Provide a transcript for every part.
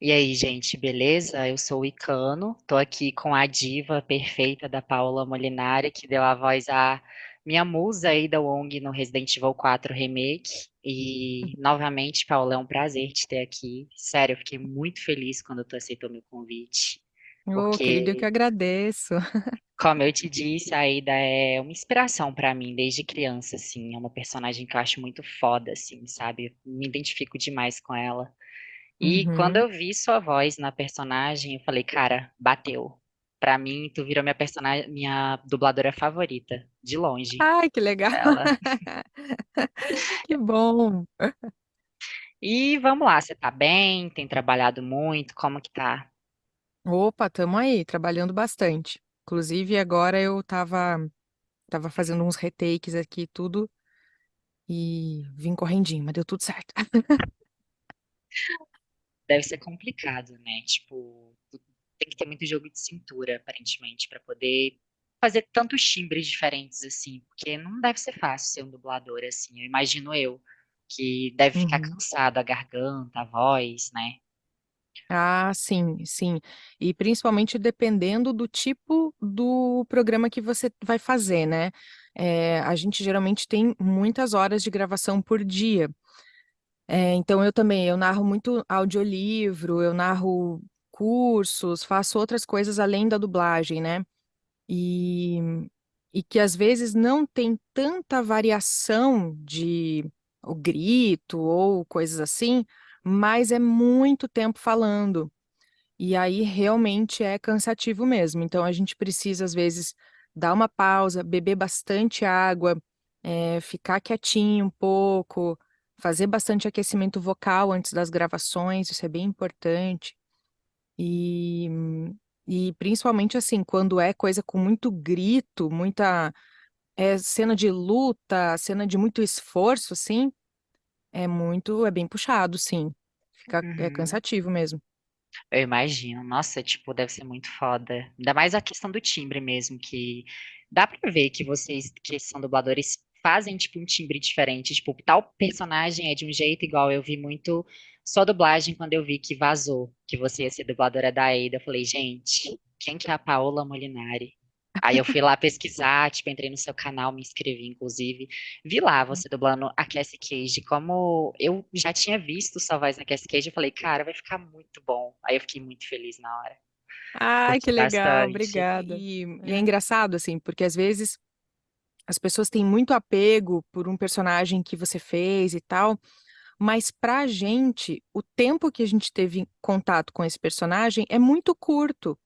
E aí, gente, beleza? Eu sou o Icano, tô aqui com a diva perfeita da Paola Molinari, que deu a voz à minha musa aí da Wong no Resident Evil 4 Remake. E, novamente, Paola, é um prazer te ter aqui. Sério, eu fiquei muito feliz quando tu aceitou meu convite, Ô, querido, eu que porque, agradeço. como eu te disse, a Ada é uma inspiração pra mim desde criança, assim. É uma personagem que eu acho muito foda, assim, sabe? Me identifico demais com ela. E quando Uhum. eu vi sua voz na personagem, eu falei, cara, bateu. Pra mim, tu virou minha personagem, minha dubladora favorita, de longe, Ai, que legal. Que bom. E vamos lá, você tá bem? Tem trabalhado muito? Como que tá? Opa, tamo aí, trabalhando bastante. Inclusive, agora eu tava, tava fazendo uns retakes aqui, e tudo, e vim correndinho, mas deu tudo certo. Deve ser complicado, né? Tipo, tem que ter muito jogo de cintura, aparentemente, pra poder fazer tantos timbres diferentes assim, porque não deve ser fácil ser um dublador assim. Eu imagino eu, que deve ficar Uhum. cansado a garganta, a voz, né? Ah, sim, sim. E principalmente dependendo do tipo do programa que você vai fazer, né? É, a gente geralmente tem muitas horas de gravação por dia. É, então eu também, eu narro muito audiolivro, eu narro cursos, faço outras coisas além da dublagem, né? E, e que às vezes não tem tanta variação de o grito ou coisas assim, mas é muito tempo falando. E aí realmente é cansativo mesmo. Então a gente precisa, às vezes, dar uma pausa, beber bastante água, eh, ficar quietinho um pouco, fazer bastante aquecimento vocal antes das gravações, isso é bem importante. E, e principalmente assim, quando é coisa com muito grito, muita é, cena de luta, cena de muito esforço, assim, é muito, é bem puxado, sim. Fica, é Uhum. cansativo mesmo. Eu imagino. Nossa, tipo, deve ser muito foda. Ainda mais a questão do timbre mesmo, que dá pra ver que vocês, que são dubladores, fazem, tipo, um timbre diferente. Tipo, tal personagem é de um jeito igual. Eu vi muito só dublagem quando eu vi que vazou, que você ia ser dubladora da Ada. Eu falei, gente, quem que é a Paola Molinari? Aí eu fui lá pesquisar, tipo, entrei no seu canal, me inscrevi, inclusive. Vi lá você dublando a Cassie Cage. Como eu já tinha visto sua voz na Cassie Cage, eu falei, cara, vai ficar muito bom. Aí eu fiquei muito feliz na hora. Ai, Curti que legal, bastante. obrigada. E, e é É. engraçado, assim, porque às vezes as pessoas têm muito apego por um personagem que você fez e tal, mas pra gente, o tempo que a gente teve contato com esse personagem é muito curto.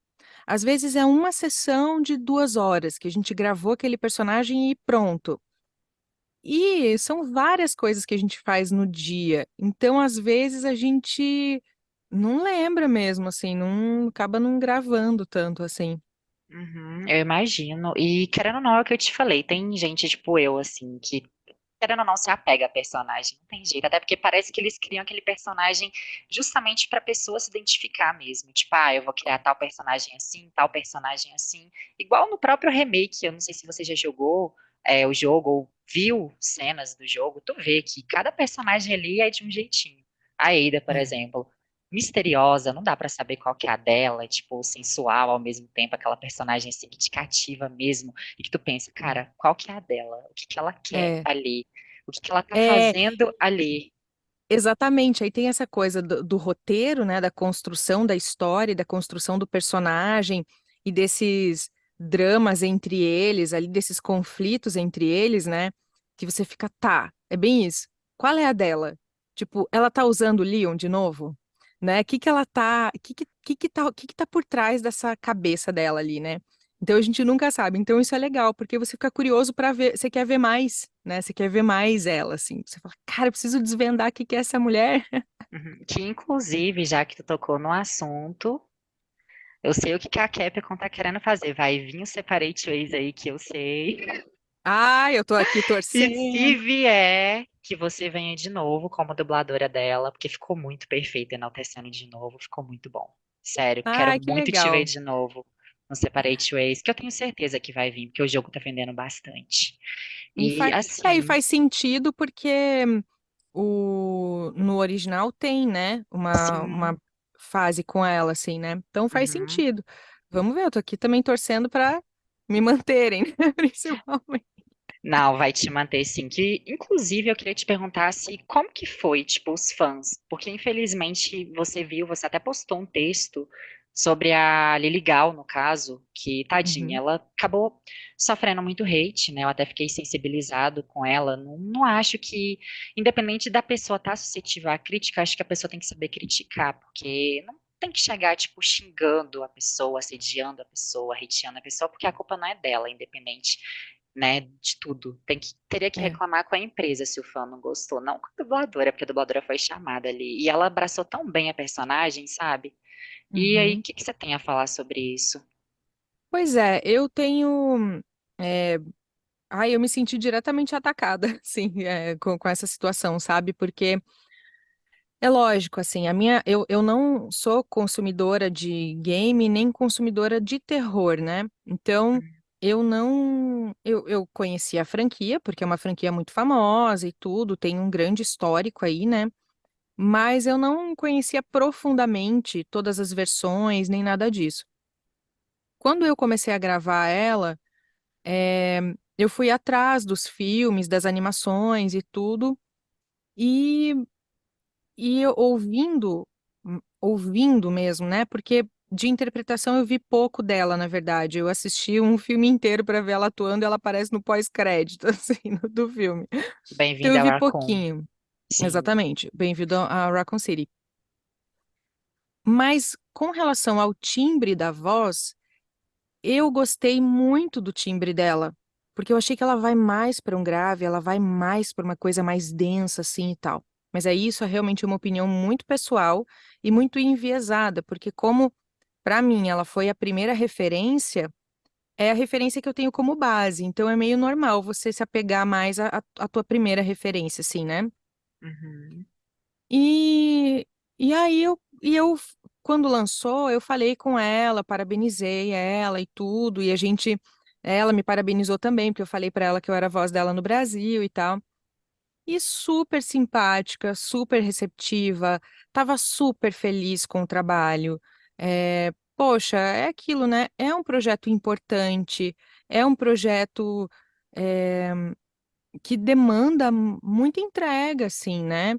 Às vezes é uma sessão de duas horas que a gente gravou aquele personagem e pronto. E são várias coisas que a gente faz no dia. Então, às vezes, a gente não lembra mesmo, assim, não acaba não gravando tanto assim. Uhum, eu imagino. E querendo ou não, é o que eu te falei, tem gente tipo eu, assim, que querendo ou não se apega a personagem, não tem jeito, até porque parece que eles criam aquele personagem justamente pra pessoa se identificar mesmo. Tipo, ah, eu vou criar tal personagem assim, tal personagem assim. Igual no próprio remake, eu não sei se você já jogou é, o jogo ou viu cenas do jogo, tu vê que cada personagem ali é de um jeitinho. A Ada, por É. exemplo misteriosa, não dá pra saber qual que é a dela, tipo, sensual ao mesmo tempo, aquela personagem assim que te cativa mesmo, e que tu pensa, cara, qual que é a dela? O que que ela quer É, ali? O que que ela tá é, fazendo ali? exatamente. Aí tem essa coisa do, do roteiro, né, da construção da história, e da construção do personagem e desses dramas entre eles, ali desses conflitos entre eles, né, que você fica, tá, é bem isso. Qual é a dela? Tipo, ela tá usando o Leon de novo? Né? O que que ela tá, que que, que que tá, que que tá por trás dessa cabeça dela ali, né? Então a gente nunca sabe. Então isso é legal, porque você fica curioso para ver, você quer ver mais, né? Você quer ver mais ela, assim. Você fala, cara, eu preciso desvendar o que que é essa mulher. Uhum. Que inclusive, já que tu tocou no assunto, eu sei o que que a Capcom tá querendo fazer. Vai vir o Separate Ways aí que eu sei. Ah, eu tô aqui E se torcendo. vier, que você venha de novo como dubladora dela, porque ficou muito perfeito enaltecendo de novo, ficou muito bom. Sério, quero que muito te ver legal. de novo no Separate Ways, que eu tenho certeza que vai vir, porque o jogo tá vendendo bastante. E E faz, é, e assim, faz sentido porque o, no original tem, né? Uma, uma fase com ela, assim, né? Então faz Uhum. sentido. Vamos ver, eu tô aqui também torcendo para me manterem, né? Principalmente. Não, vai te manter sim. Que, inclusive, eu queria te perguntar se como que foi, tipo, os fãs, porque infelizmente você viu, você até postou um texto sobre a Lily Gal, no caso, que tadinha, Uhum, ela acabou sofrendo muito hate, né? Eu até fiquei sensibilizado com ela. Não, não acho que, independente da pessoa estar suscetível à crítica, acho que a pessoa tem que saber criticar, porque não tem que chegar, tipo, xingando a pessoa, assediando a pessoa, hateando a pessoa, porque a culpa não é dela, independente né, de tudo. Tem que, teria que é. reclamar com a empresa se o fã não gostou, não com a dubladora, porque a dubladora foi chamada ali. E ela abraçou tão bem a personagem, sabe? E aí, o Uhum. que que você tem a falar sobre isso? Pois é, eu tenho. É... Ai, eu me senti diretamente atacada, assim, é, com, com essa situação, sabe? Porque é lógico, assim, a minha. Eu, eu não sou consumidora de game nem consumidora de terror, né? Então, eu não. Eu, eu conheci a franquia, porque é uma franquia muito famosa e tudo, tem um grande histórico aí, né? Mas eu não conhecia profundamente todas as versões, nem nada disso. Quando eu comecei a gravar ela. É, eu fui atrás dos filmes, das animações e tudo, e, e eu ouvindo, hum, ouvindo mesmo, né? Porque de interpretação eu vi pouco dela, na verdade. Eu assisti um filme inteiro para ver ela atuando e ela aparece no pós-crédito, assim, do filme. Então Bem-vindo eu a vi pouquinho. Sim. Exatamente. Bem-vindo a a Raccoon City. Mas com relação ao timbre da voz, Eu gostei muito do timbre dela, porque eu achei que ela vai mais para um grave, ela vai mais para uma coisa mais densa assim e tal. Mas é isso, é realmente uma opinião muito pessoal e muito enviesada, porque como para mim ela foi a primeira referência, é a referência que eu tenho como base, então é meio normal você se apegar mais à, à à tua primeira referência, assim, né? Uhum. E, e aí eu, e eu, quando lançou, eu falei com ela, parabenizei ela e tudo, e a gente, ela me parabenizou também, porque eu falei para ela que eu era a voz dela no Brasil e tal. E super simpática, super receptiva, tava super feliz com o trabalho. É, poxa, é aquilo, né? É um projeto importante, é um projeto, é, que demanda muita entrega, assim, né?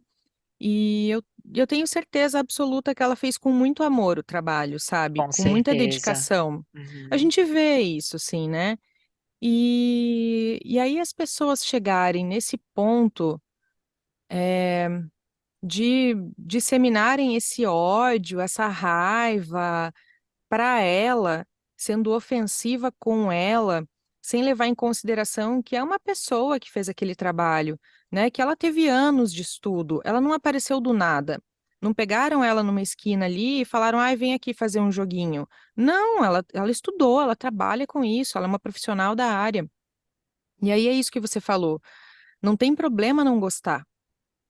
E eu, eu tenho certeza absoluta que ela fez com muito amor o trabalho, sabe? Com Com muita dedicação. A Uhum. gente vê isso, assim, né? E, e aí as pessoas chegarem nesse ponto de disseminarem esse ódio, essa raiva, para ela, sendo ofensiva com ela, sem levar em consideração que é uma pessoa que fez aquele trabalho, né? Que ela teve anos de estudo, ela não apareceu do nada. Não pegaram ela numa esquina ali e falaram, ai, vem aqui fazer um joguinho. Não, ela, ela estudou, ela trabalha com isso, ela é uma profissional da área. E aí é isso que você falou. Não tem problema não gostar.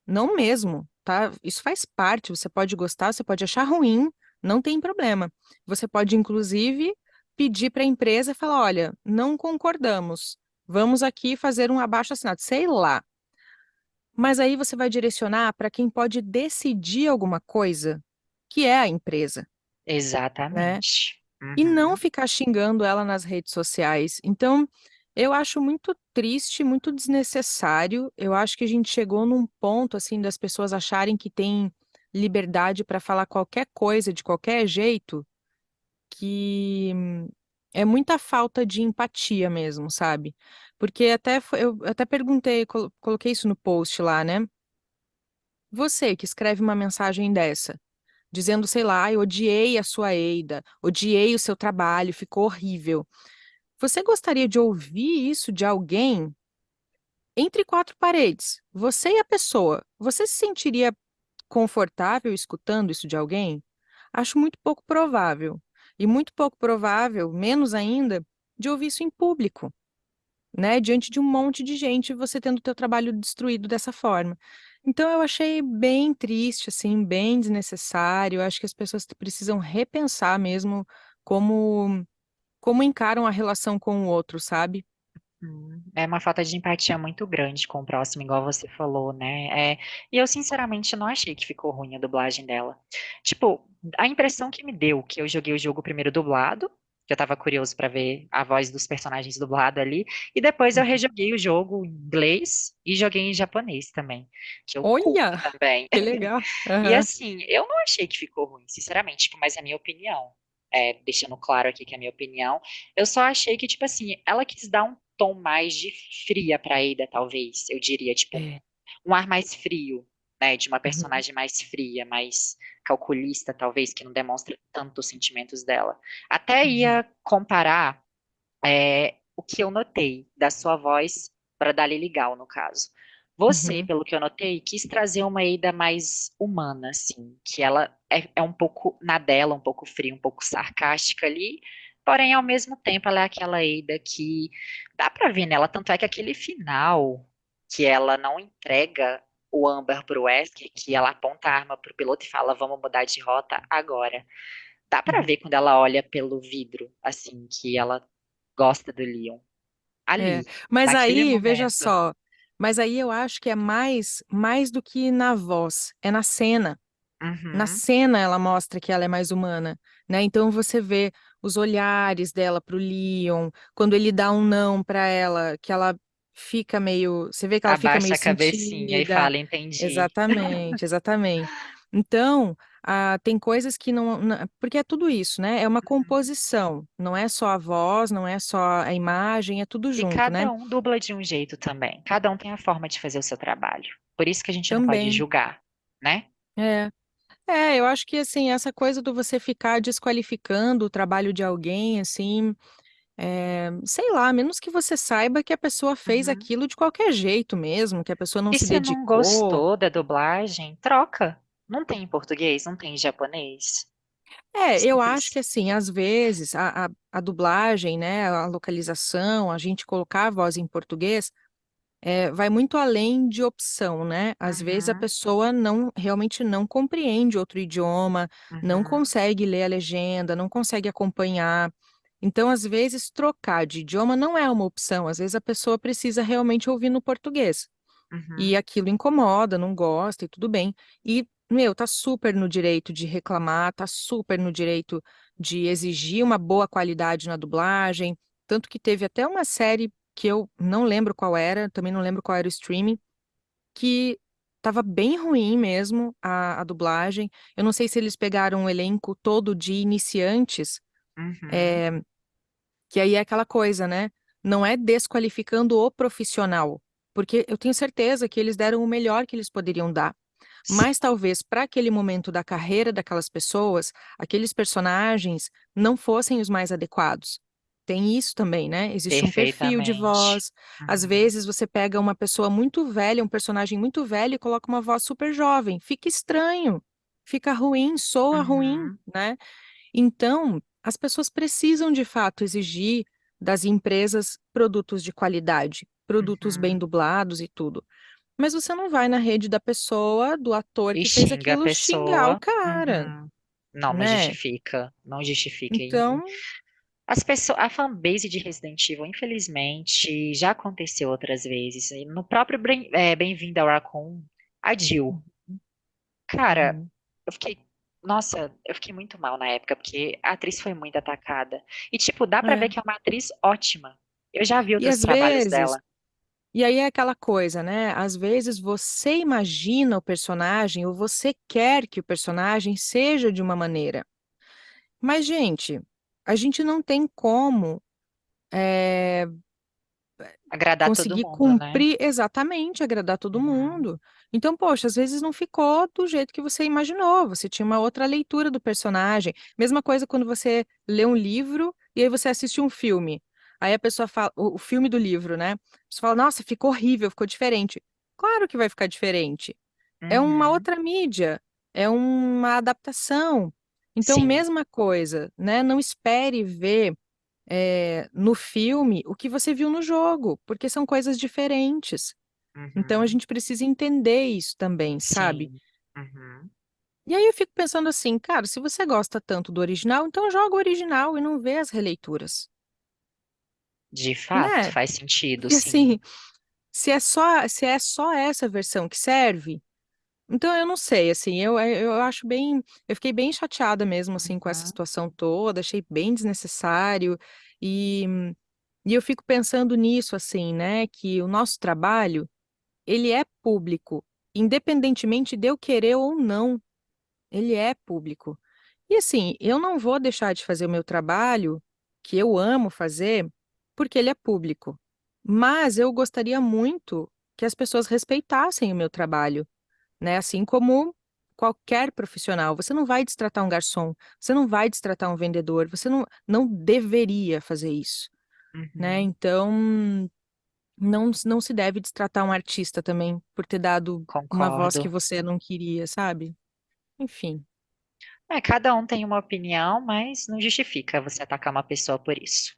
Não mesmo, tá? Isso faz parte. Você pode gostar, você pode achar ruim, não tem problema. Você pode, inclusive, pedir para a empresa e falar: olha, não concordamos, vamos aqui fazer um abaixo-assinado, sei lá. Mas aí você vai direcionar para quem pode decidir alguma coisa, que é a empresa, né? Exatamente. e não Uhum. ficar xingando ela nas redes sociais. Então, eu acho muito triste, muito desnecessário. Eu acho que a gente chegou num ponto assim das pessoas acharem que tem liberdade para falar qualquer coisa de qualquer jeito, que é muita falta de empatia mesmo, sabe? Porque até eu até perguntei, colo- coloquei isso no post lá, né? Você que escreve uma mensagem dessa, dizendo, sei lá, eu odiei a sua Eida, odiei o seu trabalho, ficou horrível. Você gostaria de ouvir isso de alguém entre quatro paredes? Você e a pessoa. Você se sentiria confortável escutando isso de alguém? Acho muito pouco provável. E muito pouco provável, menos ainda, de ouvir isso em público, né? Diante de um monte de gente, você tendo o teu trabalho destruído dessa forma. Então eu achei bem triste, assim, bem desnecessário. Eu acho que as pessoas precisam repensar mesmo como como encaram a relação com o outro, sabe? Uhum. É uma falta de empatia muito grande com o próximo, igual você falou, né, eh, e eu sinceramente não achei que ficou ruim a dublagem dela. Tipo, a impressão que me deu, que eu joguei o jogo primeiro dublado, que eu estava curioso pra ver a voz dos personagens dublado ali, e depois eu Uhum. rejoguei o jogo em inglês e joguei em japonês também, que eu curto Olha, também. que legal. E Aham. assim, eu não achei que ficou ruim, sinceramente, tipo, mas é a minha opinião, eh, deixando claro aqui que é a minha opinião, eu só achei que, tipo assim, ela quis dar um tom mais de fria pra Ada talvez, eu diria, tipo, um É. um ar mais frio, né, de uma Uhum. personagem mais fria, mais calculista talvez, que não demonstra tanto os sentimentos dela. Até Uhum. ia comparar, eh, o que eu notei da sua voz pra da Lily Gal, no caso. Você, Uhum. pelo que eu notei, quis trazer uma Ada mais humana, assim, que ela é é um pouco na dela, um pouco fria, um pouco sarcástica ali, porém ao mesmo tempo ela é aquela Ada que dá pra ver nela, tanto é que aquele final, que ela não entrega o âmbar para o Wesker, que ela aponta a arma para o piloto e fala: "Vamos mudar de rota agora". Dá pra Uhum. ver quando ela olha pelo vidro, assim, que ela gosta do Leon. É, Ali, mas naquele aí, veja momento. só, mas aí eu acho que é mais mais do que na voz, é na cena. Na Uhum. cena ela mostra que ela é mais humana, né, então você vê os olhares dela para o Leon, quando ele dá um "não" pra ela, que ela fica meio você vê que ela fica Abaixa meio a cabecinha e sentida. fala: "Entendi". Exatamente, exatamente. Então, ah, tem coisas que não na porque é tudo isso, né, é uma Uhum. composição, não é só a voz, não é só a imagem, é tudo E junto, né. cada um dubla de um jeito também, cada um tem a forma de fazer o seu trabalho, por isso que a gente não pode Também. julgar, né. É. É, eu acho que, assim, essa coisa do você ficar desqualificando o trabalho de alguém, assim, eh, sei lá, a menos que você saiba que a pessoa fez Uhum. aquilo de qualquer jeito mesmo, que a pessoa não E se se não dedicou. gostou da dublagem, troca. Não tem em português, não tem em japonês. É, eu acho que, assim, às vezes a a a dublagem, né, a localização, a gente colocar a voz em português, eh, vai muito além de opção, né. Às vezes a Uhum. pessoa não realmente não compreende outro idioma, não Uhum. consegue ler a legenda, não consegue acompanhar. Então, às vezes, trocar de idioma não é uma opção, às vezes a pessoa precisa realmente ouvir no português. E Uhum. aquilo incomoda, não gosta e tudo bem. E, meu, tá super no direito de reclamar, tá super no direito de exigir uma boa qualidade na dublagem, tanto que teve até uma série que eu não lembro qual era, também não lembro qual era o streaming, que estava bem ruim mesmo a a dublagem, eu não sei se eles pegaram um elenco todo de iniciantes, Uhum. eh, que aí é aquela coisa, né, não é desqualificando o profissional, porque eu tenho certeza que eles deram o melhor que eles poderiam dar, Sim. mas talvez pra aquele momento da carreira daquelas pessoas, aqueles personagens não fossem os mais adequados. Tem isso também, né, existe um perfil de Perfeitamente. voz, às Uhum. vezes você pega uma pessoa muito velha, um personagem muito velho e coloca uma voz super jovem, fica estranho, fica ruim, soa ruim, Uhum. né. Então, as pessoas precisam de fato exigir das empresas produtos de qualidade, produtos bem Uhum. dublados e tudo. Mas você não vai na rede da pessoa, do ator E que fez xinga a aquilo, xingar o pessoa. cara, Uhum. Não, não né. justifica, não justifica e Então as pesso a fanbase de Resident Evil, infelizmente, já aconteceu outras vezes, no próprio eh, Bem-vindo ao Raccoon, a Jill. Cara, Uhum. eu fiquei nossa, eu fiquei muito mal na época, porque a atriz foi muito atacada. E, tipo, dá pra ver É. que é uma atriz ótima. Eu já vi outros trabalhos vezes dela. e aí é aquela coisa, né, às vezes você imagina o personagem ou você quer que o personagem seja de uma maneira. Mas gente, a gente não tem como, eh, Agradar conseguir mundo, né. cumprir exatamente, agradar todo Uhum. mundo. Então, poxa, às vezes não ficou do jeito que você imaginou, você tinha uma outra leitura do personagem. Mesma coisa quando você lê um livro e aí você assiste um filme, aí a pessoa fala o filme do livro, né, você fala: "Nossa, ficou horrível, ficou diferente". Claro que vai ficar diferente, é uma Uhum. outra mídia, é uma adaptação. Então Sim. mesma coisa, né, não espere ver, eh, no filme o que você viu no jogo, porque são coisas diferentes. Então a Uhum. gente precisa entender isso também, sabe. Sim. Uhum. E aí eu fico pensando assim: "Cara, se você gosta tanto do original, então joga o original e não vê as releituras". De fato, né? faz sentido, sim. assim, se é só, se é só essa versão que serve, então eu não sei, assim, eu, eu acho bem, eu fiquei bem chateada mesmo, assim, com essa Uhum, situação toda, achei bem desnecessário, e, e eu fico pensando nisso, assim, né, que o nosso trabalho, ele é público, independentemente de eu querer ou não, ele é público. E assim, eu não vou deixar de fazer o meu trabalho, que eu amo fazer, porque ele é público. Mas eu gostaria muito que as pessoas respeitassem o meu trabalho, né? Assim como qualquer profissional. Você não vai destratar um garçom, você não vai destratar um vendedor, você não, não deveria fazer isso, né? uhum, Então, não, não se deve destratar um artista também por ter dado uma voz que concordo. você não queria, sabe? Enfim, É, cada um tem uma opinião, mas não justifica você atacar uma pessoa por isso.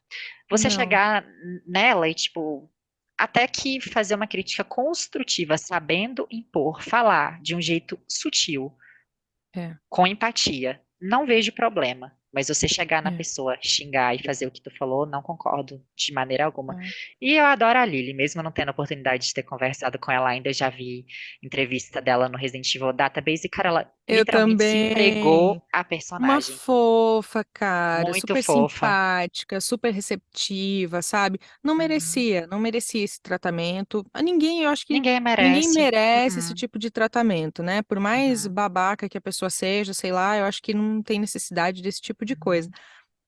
Você não, chegar nela e, tipo, até que fazer uma crítica construtiva, sabendo impor, falar de um jeito sutil, é, com empatia, não vejo problema. Mas você chegar na é. pessoa, xingar e fazer o que tu falou, não concordo de maneira alguma. é. E eu adoro a Lily, mesmo não tendo a oportunidade de ter conversado com ela ainda, já vi entrevista dela no Resident Evil Database e, cara, ela Eu literalmente se também. entregou à Uma personagem. fofa, cara, Muito super fofa. simpática, super receptiva, sabe? Não Uhum. merecia, não merecia esse tratamento. A Ninguém, eu acho que Ninguém ninguém merece. merece esse Uhum. tipo de tratamento, né? Por mais Uhum. babaca que a pessoa seja, sei lá, eu acho que não tem necessidade desse tipo de coisa. Uhum.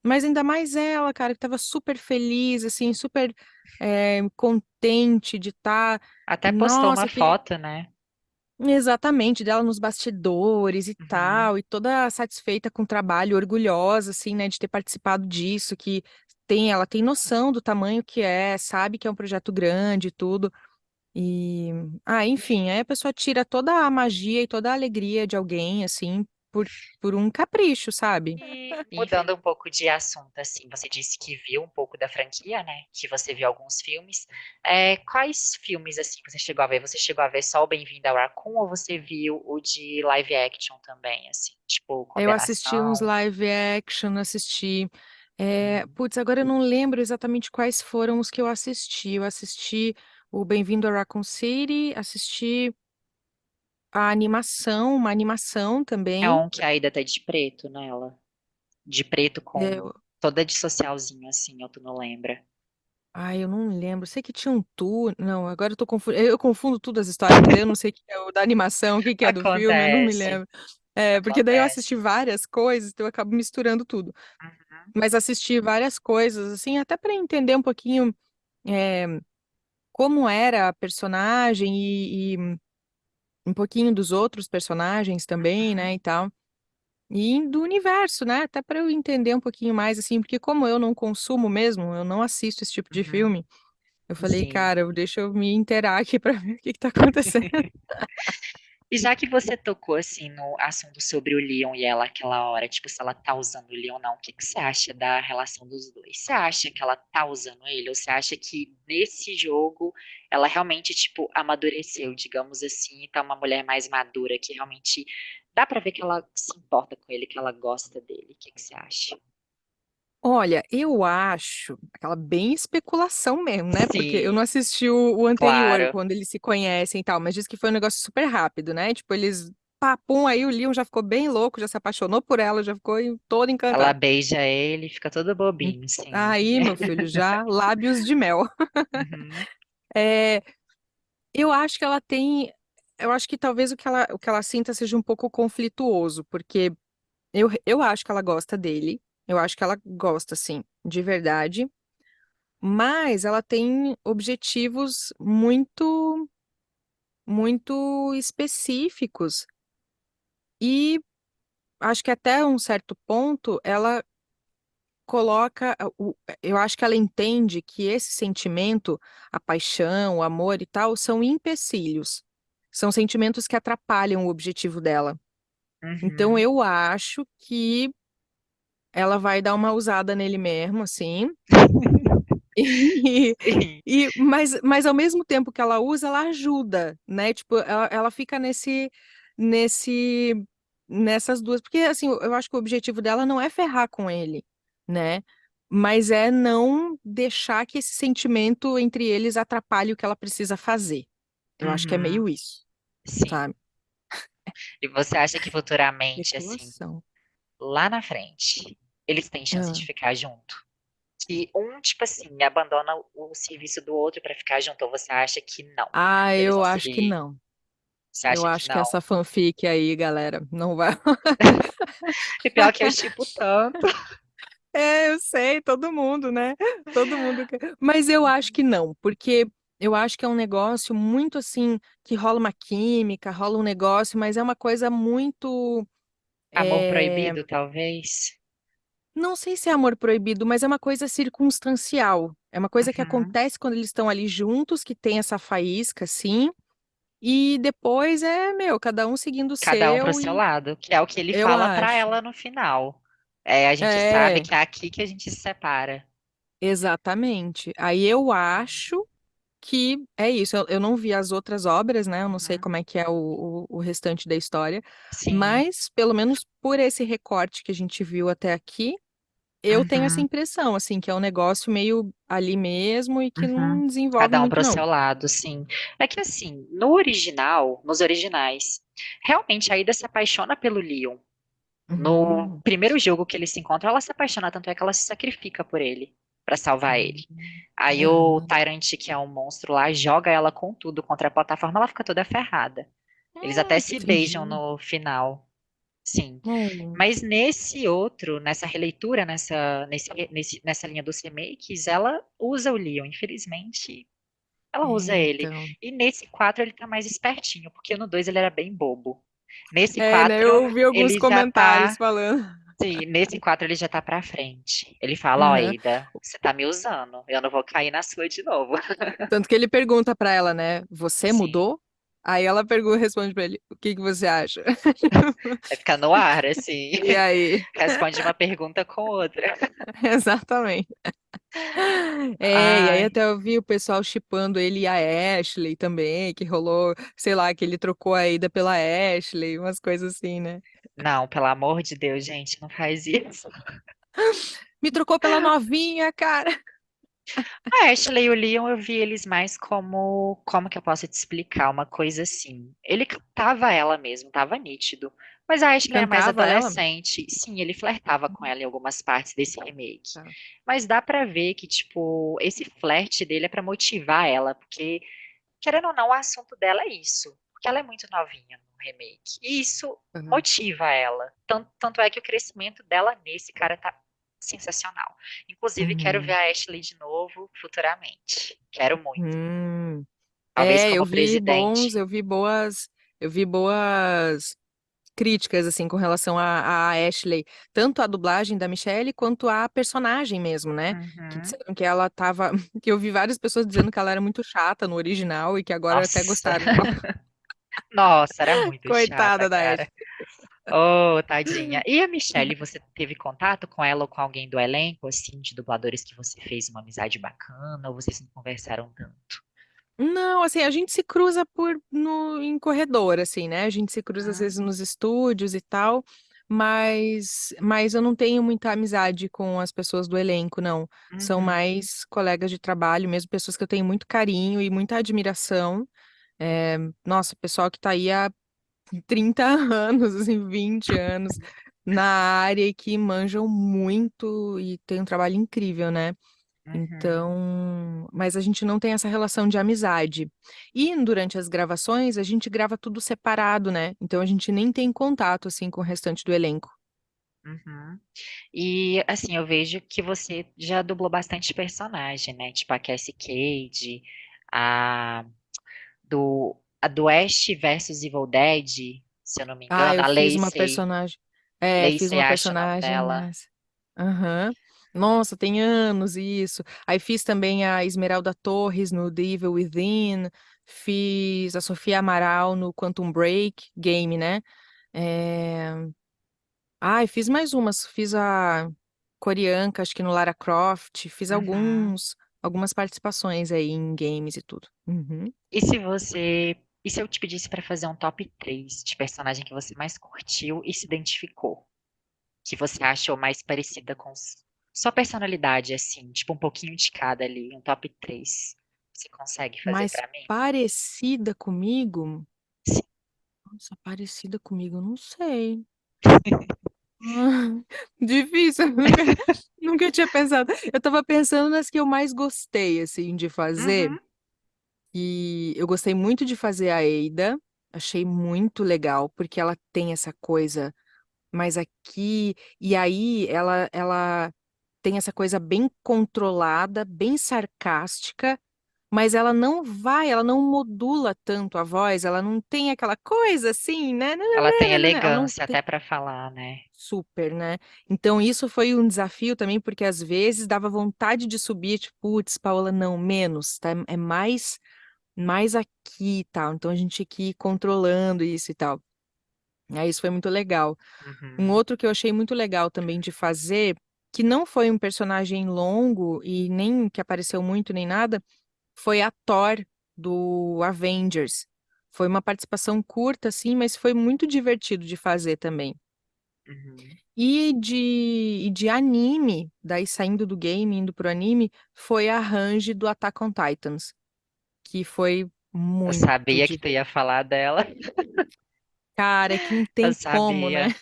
Mas ainda mais ela, cara, que tava super feliz, assim, super eh, contente de estar. Até postou uma Nossa, que foto, né? Exatamente, dela nos bastidores e Uhum. tal, e toda satisfeita com o trabalho, orgulhosa, assim, né, de ter participado disso, que tem, ela tem noção do tamanho que é, sabe que é um projeto grande e tudo, e, ah, enfim, aí a pessoa tira toda a magia e toda a alegria de alguém, assim, por, por um capricho, sabe? E mudando um pouco de assunto, assim, você disse que viu um pouco da franquia, né? Que você viu alguns filmes. É, quais filmes, assim, você chegou a ver? Você chegou a ver só o Bem-vindo ao Raccoon ou você viu o de live action também, assim? Tipo, Eu assisti uns live action, assisti. É, putz, agora eu não lembro exatamente quais foram os que eu assisti. Eu assisti o Bem-vindo a Raccoon City, assisti a animação, uma animação É também. um que a Aida tá de preto nela. De preto É, com eu- toda de socialzinho, assim, ou tu não lembra? ai, eu não lembro. Sei que tinha um tour. Não, agora eu tô confundo. Eu confundo tudo as histórias, eu não sei o que é o da animação, o que que é do filme, eu não me Acontece, lembro. É, porque daí eu assisti acontece. várias coisas, então eu acabo misturando tudo. Uhum, Mas assisti várias coisas, assim, até para entender um pouquinho. é, como era a personagem e, e um pouquinho dos outros personagens também, né, e tal. E do universo, né, até para eu entender um pouquinho mais, assim, porque como eu não consumo mesmo, eu não assisto esse tipo de uhum. filme, eu falei, Sim. cara, deixa eu me inteirar aqui para ver o que que tá acontecendo. E já que você tocou assim no assunto sobre o Leon e ela aquela hora, tipo, se ela tá usando o Leon ou não, o que que você acha da relação dos dois? Você acha que ela tá usando ele? Ou você acha que nesse jogo ela realmente, tipo, amadureceu, digamos assim, e tá uma mulher mais madura, que realmente dá pra ver que ela se importa com ele, que ela gosta dele? O que que você acha? Olha, eu acho, aquela bem especulação mesmo, né? Porque eu não assisti o, o anterior, claro. quando eles se conhecem e tal, mas diz que foi um negócio super rápido, né? Tipo, eles, papum, aí o Leon já ficou bem louco, já se apaixonou por ela, já ficou todo Ela encantado. beija ele, fica todo Hum, bobinho, sim. Aí, meu filho, já lábios de mel. Uhum, É, eu acho que ela tem, eu acho que talvez o que ela, o que ela sinta seja um pouco conflituoso, porque eu, eu acho que ela gosta dele, eu acho que ela gosta, sim, de verdade. Mas ela tem objetivos muito, muito específicos. E acho que até um certo ponto ela coloca, eu acho que ela entende que esse sentimento, a paixão, o amor e tal, são empecilhos. São sentimentos que atrapalham o objetivo dela. Então uhum. eu acho que ela vai dar uma usada nele mesmo, assim. E, e, mas, mas ao mesmo tempo que ela usa, ela ajuda, né? Tipo, ela, ela fica nesse, nesse, nessas duas, porque assim, eu acho que o objetivo dela não é ferrar com ele, né? mas é não deixar que esse sentimento entre eles atrapalhe o que ela precisa fazer. Eu acho que é Uhum. meio isso, Sim. sabe? E você acha que futuramente, assim, Especulação. Lá na frente, eles têm chance de Hã. ficar junto? Que um, tipo assim, abandona o serviço do outro pra ficar junto, ou você acha que não, Ah, eles eu acho que seguir não. Você Eu acha que acho que não? essa fanfic aí, galera, não vai E pior que eu shippo tanto. É, eu sei, todo mundo, né, todo mundo mas eu acho Uhum. que não, porque eu acho que é um negócio muito, assim, que rola uma química, rola um negócio, mas é uma coisa muito, Amor eh proibido, talvez? Não sei se é amor proibido, mas é uma coisa circunstancial, é uma coisa que Uhum. acontece quando eles estão ali juntos, que tem essa faísca, assim, e depois é, meu, cada um seguindo o Cada um para o seu seu e lado, que é o que ele eu fala pra acho. ela no final. Eh, a gente sabe É. que é aqui que a gente se separa. Exatamente. Aí eu acho que é isso, eu eu não vi as outras obras, né, eu não sei Uhum. como é que é o o o restante da história, Sim. mas pelo menos por esse recorte que a gente viu até aqui, eu tenho essa Uhum. impressão, assim, que é um negócio meio ali mesmo e que Uhum. não desenvolve Cada um para o seu lado, sim. É que assim, no original, nos originais, realmente a Ida se apaixona pelo Leon. No Uhum. primeiro jogo que eles se encontram, ela se apaixona, tanto é que ela se sacrifica por ele, pra salvar ele. Hum. Aí o Aham. Tyrant, que é um monstro lá, joga ela com tudo contra a plataforma, ela fica toda ferrada. Eles até Hum, se beijam no final. Sim. Oh. Mas nesse outro, nessa releitura, nessa nesse nesse nessa linha dos remakes, ela usa o Leon, infelizmente, ela usa É, ele. então. E nesse 4 ele tá mais espertinho, porque no 2 ele era bem bobo. Nesse É, né, 4 eu ouvi alguns ele já comentários tá falando. Sim, nesse 4 ele já tá pra frente. Ele fala: "Ó. Ida, você tá me usando, eu não vou cair na sua de novo". Tanto que ele pergunta pra ela, né: "Você Sim. mudou?" Aí ela pergun responde pra ele: "O que que você acha?" Vai ficar no ar, assim. E aí? Responde uma pergunta com outra. Exatamente. É, e aí Ai. até eu vi o pessoal shippando ele e a Ashley também, que rolou, sei lá, que ele trocou a Ida pela Ashley, umas coisas assim, né. Não, pelo amor de Deus, gente, não faz isso. "Me trocou pela novinha, cara". A Ashley e o Leon eu vi eles mais como como que eu posso te explicar? Uma coisa assim, ele captava ela mesmo, estava nítido, mas a Ashley era mais Cantava ela? adolescente. Sim, ele flertava com ela em algumas partes desse remake. Tá. Mas dá pra ver que, tipo, esse flerte dele é pra motivar ela, porque, querendo ou não, o assunto dela é isso, porque ela é muito novinha no remake, e isso Aham. motiva ela. Tan tanto é que o crescimento dela nesse cara tá sensacional. Inclusive quero ver Uhum. a Ashley de novo futuramente, quero muito. Hum. Talvez É, eu vi bons presidente. eu vi boas eu vi boas críticas, assim, com relação a a Ashley, tanto a dublagem da Michelle, quanto a personagem mesmo, né, que Uhum. disseram que ela estava que eu vi várias pessoas dizendo que ela era muito chata no original e que agora até gostaram. Nossa, era muito chata, Coitada da cara. Ashley. Ô, tadinha. E a Michelle, você teve contato com ela ou com alguém do elenco, assim, de dubladores que você fez uma amizade bacana, ou vocês não conversaram tanto? Não, assim, a gente se cruza por no em corredor, assim, né, a gente se cruza às Hum. vezes nos estúdios e tal, mas mas eu não tenho muita amizade com as pessoas do elenco não, são Uhum. mais colegas de trabalho mesmo, pessoas que eu tenho muito carinho e muita admiração, eh, nossa, pessoal que tá aí há 30 anos, assim, 20 anos na área e que manjam muito e têm um trabalho incrível, né. Uhum. Então mas a gente não tem essa relação de amizade. E durante as gravações, a gente grava tudo separado, né, então a gente nem tem contato, assim, com o restante do elenco. Uhum. E, assim, eu vejo que você já dublou bastante personagem, né, tipo a Cassie Cage, a do a do Ash versus Evil Dead, se eu não me Ah, engano, eu a fiz uma Lacey. personagem é, fiz Lacey uma o nome personagem dela. Aham. Nossa, tem anos isso. Aí fiz também a Esmeralda Torres no The Evil Within, fiz a Sofia Amaral no Quantum Break, game, né. Eh, ai, fiz mais umas, fiz a Corianca, acho que no Lara Croft, fiz Uhum. alguns algumas participações aí em games e tudo. Uhum. E se você e se eu te pedisse pra fazer um top 3 de personagem que você mais curtiu e se identificou? Que você achou mais parecida com Sua personalidade, assim, tipo um pouquinho de cada ali, um top 3. Você consegue fazer Mais pra mim? parecida comigo? Sim. Nossa, parecida comigo, não sei. Difícil, nunca, nunca tinha pensado. Eu tava pensando nas que eu mais gostei, assim, de fazer. Uhum. E eu gostei muito de fazer a Eida. Achei muito legal, porque ela tem essa coisa mais aqui. E aí ela, ela tem essa coisa bem controlada, bem sarcástica, mas ela não vai, ela não modula tanto a voz, ela não tem aquela coisa assim, né? Ela tem Ela não elegância tem até pra falar, né? super, né? Então isso foi um desafio também, porque às vezes dava vontade de subir, tipo, putz, Paola, não, menos, tá? É mais, mais aqui e tal. Então a gente tinha que ir controlando isso e tal. Aí isso foi muito legal. Um Uhum. outro que eu achei muito legal também de fazer, que não foi um personagem longo e nem que apareceu muito nem nada, foi a Thor do Avengers. Foi uma participação curta, assim, mas foi muito divertido de fazer também. Uhum. E de, e de anime, daí saindo do game, indo pro anime, foi a Range do Attack on Titans, que foi Eu muito sabia que tu ia falar dela. Cara, é que não Eu tem como, né?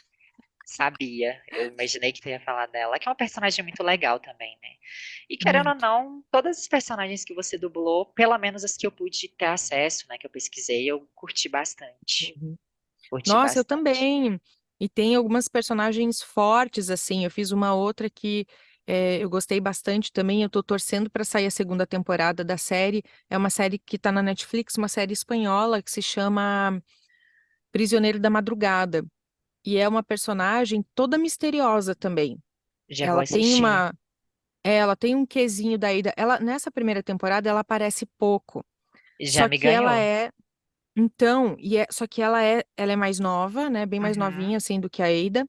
Sabia. Eu imaginei que tu ia falar dela, que é uma personagem muito legal também, né? E querendo ou Muito. não, todas as personagens que você dublou, pelo menos as que eu pude ter acesso, né, que eu pesquisei, eu curti bastante. Uhum. Curti Nossa, eu bastante. também. E tem algumas personagens fortes, assim. Eu fiz uma outra que eh, eu gostei bastante também. Eu tô torcendo para sair a segunda temporada da série. É uma série que tá na Netflix, uma série espanhola que se chama Prisioneiro da Madrugada. E é uma personagem toda misteriosa também. Já Ela tem assistir. uma, é, ela tem um quesinho da ida. Ela nessa primeira temporada ela aparece pouco. Já Só me que ela ganhou. é então, e é, só que ela é, ela é mais nova, né? Bem mais Uhum. novinha assim do que a Eida.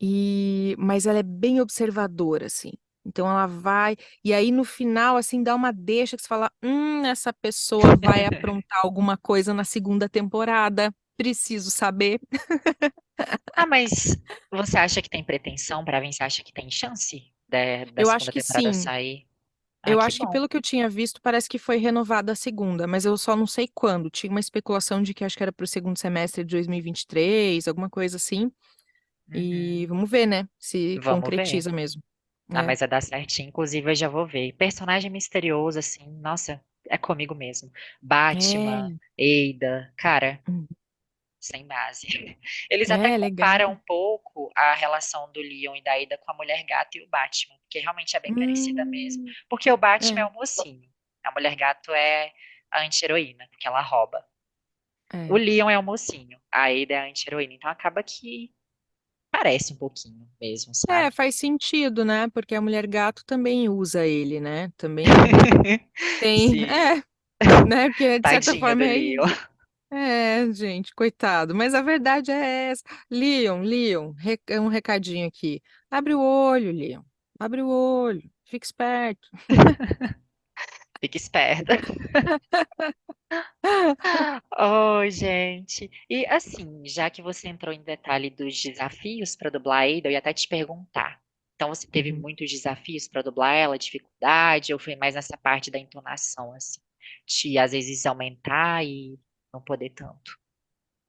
E mas ela é bem observadora assim. Então ela vai e aí no final assim dá uma deixa que você fala, hum, essa pessoa vai aprontar alguma coisa na segunda temporada. Preciso saber. Ah, mas você acha que tem pretensão pra vir? Você acha que tem chance da, da Eu acho que sim. sair? Ah, Eu que acho que bom. pelo que eu tinha visto, parece que foi renovada a segunda, mas eu só não sei quando. Tinha uma especulação de que acho que era para o segundo semestre de 2023, alguma coisa assim. E Uhum. vamos ver, né? Se Vamos ver. concretiza mesmo. Ah, É. mas vai dar certinho. Inclusive, eu já vou ver. Personagem misterioso, assim, nossa, é comigo mesmo. Batman, É, Eida, cara, hum, sem base. Eles até é legal. comparam um pouco a relação do Leon e da Eida com a Mulher Gato e o Batman, porque realmente é bem parecida mesmo. Hum, Porque o Batman é é, o mocinho, a Mulher Gato é a anti-heroína, porque ela rouba. O é. Leon é o mocinho, a Eida é a anti-heroína, então acaba que parece um pouquinho mesmo, É, sabe? faz sentido, né? Porque a mulher gato também usa ele, né? Também tem. Sim, É, né? Porque de certa tadinho forma é. É, gente, coitado. Mas a verdade é essa. Leon, Leon, re- é um recadinho aqui. Abre o olho, Leon. Abre o olho. Fica esperto. Fica esperta. Oi, gente. E assim, já que você entrou em detalhe dos desafios para dublar a Ada, eu ia até te perguntar. Então, você teve Uhum. muitos desafios para dublar ela, dificuldade, ou foi mais nessa parte da entonação, assim, de às vezes aumentar e não poder tanto?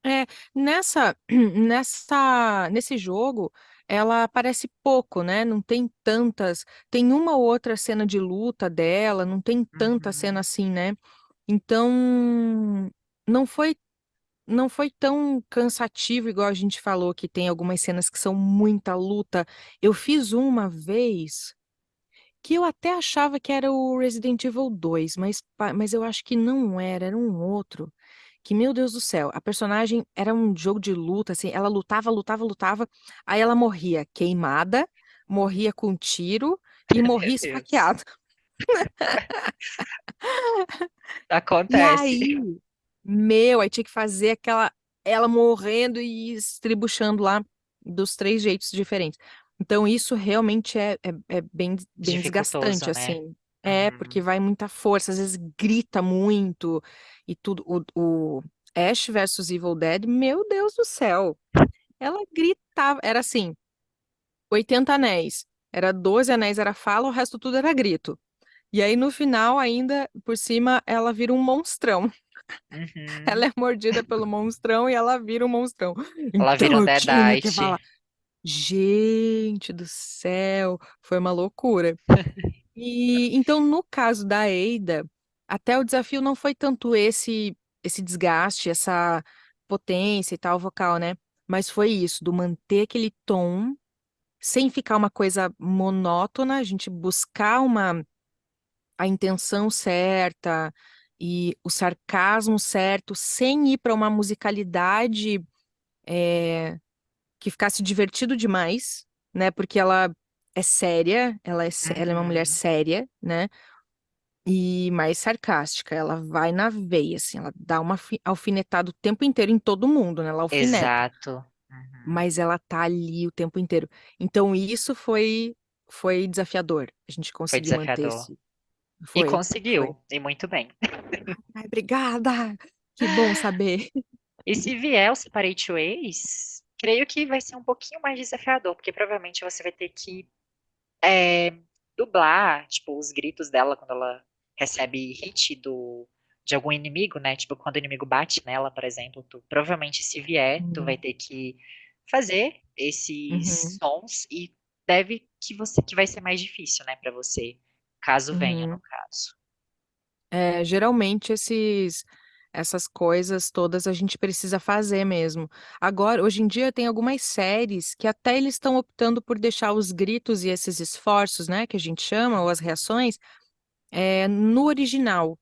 É, nessa, nessa, nesse jogo, ela aparece pouco, né? Não tem tantas. Tem uma ou outra cena de luta dela, não tem tanta cena Uhum, assim, né? Então, não foi, não foi tão cansativo, igual a gente falou, que tem algumas cenas que são muita luta. Eu fiz uma vez que eu até achava que era o Resident Evil 2, mas, mas eu acho que não era, era um outro. Que, meu Deus do céu, a personagem era um jogo de luta, assim, ela lutava, lutava, lutava, aí ela morria queimada, morria com tiro e morria esfaqueada. E Acontece. aí, meu, aí tinha que fazer aquela, ela morrendo e estribuchando lá dos três jeitos diferentes. Então, isso realmente é, é, é bem, bem desgastante, né? assim. É, porque Uhum. vai muita força, às vezes grita muito e tudo. O, o Ash versus Evil Dead, meu Deus do céu. Ela gritava, era assim, 80 anéis. Era 12 anéis, era fala, o resto tudo era grito. E aí, no final, ainda, por cima, ela vira um monstrão. Uhum. Ela é mordida pelo monstrão e ela vira um monstrão. Ela vira Então um eu tinha que Deadite. falar. Gente do céu, foi uma loucura. E então, no caso da Eida, até o desafio não foi tanto esse esse desgaste, essa potência e tal vocal, né? Mas foi isso, do manter aquele tom sem ficar uma coisa monótona, a gente buscar uma a intenção certa e o sarcasmo certo, sem ir para uma musicalidade é, que ficasse divertido demais, né? Porque ela é séria, ela é, sé- ela é uma mulher Uhum. séria, né? E mais sarcástica, ela vai na veia, assim, ela dá uma alfi- alfinetada o tempo inteiro em todo mundo, né? Ela alfineta, Exato. Uhum. mas ela tá ali o tempo inteiro. Então isso foi foi desafiador. A gente Foi conseguiu manter desafiador. esse. E Foi, foi. conseguiu, e muito bem. Ai, obrigada! Que bom saber. E se vier o Separate Ways, creio que vai ser um pouquinho mais desafiador, porque provavelmente você vai ter que é, dublar, tipo, os gritos dela quando ela recebe hit do, de algum inimigo, né? Tipo, quando o inimigo bate nela, por exemplo, tu, provavelmente se vier, tu vai Uhum, ter que fazer esses uhum, sons e deve que você que vai ser mais difícil, né, para você, caso venha, no uhum. caso. É, geralmente esses, essas coisas todas a gente precisa fazer mesmo. Agora, hoje em dia tem algumas séries que até eles estão optando por deixar os gritos e esses esforços, né, que a gente chama, ou as reações, é, no original.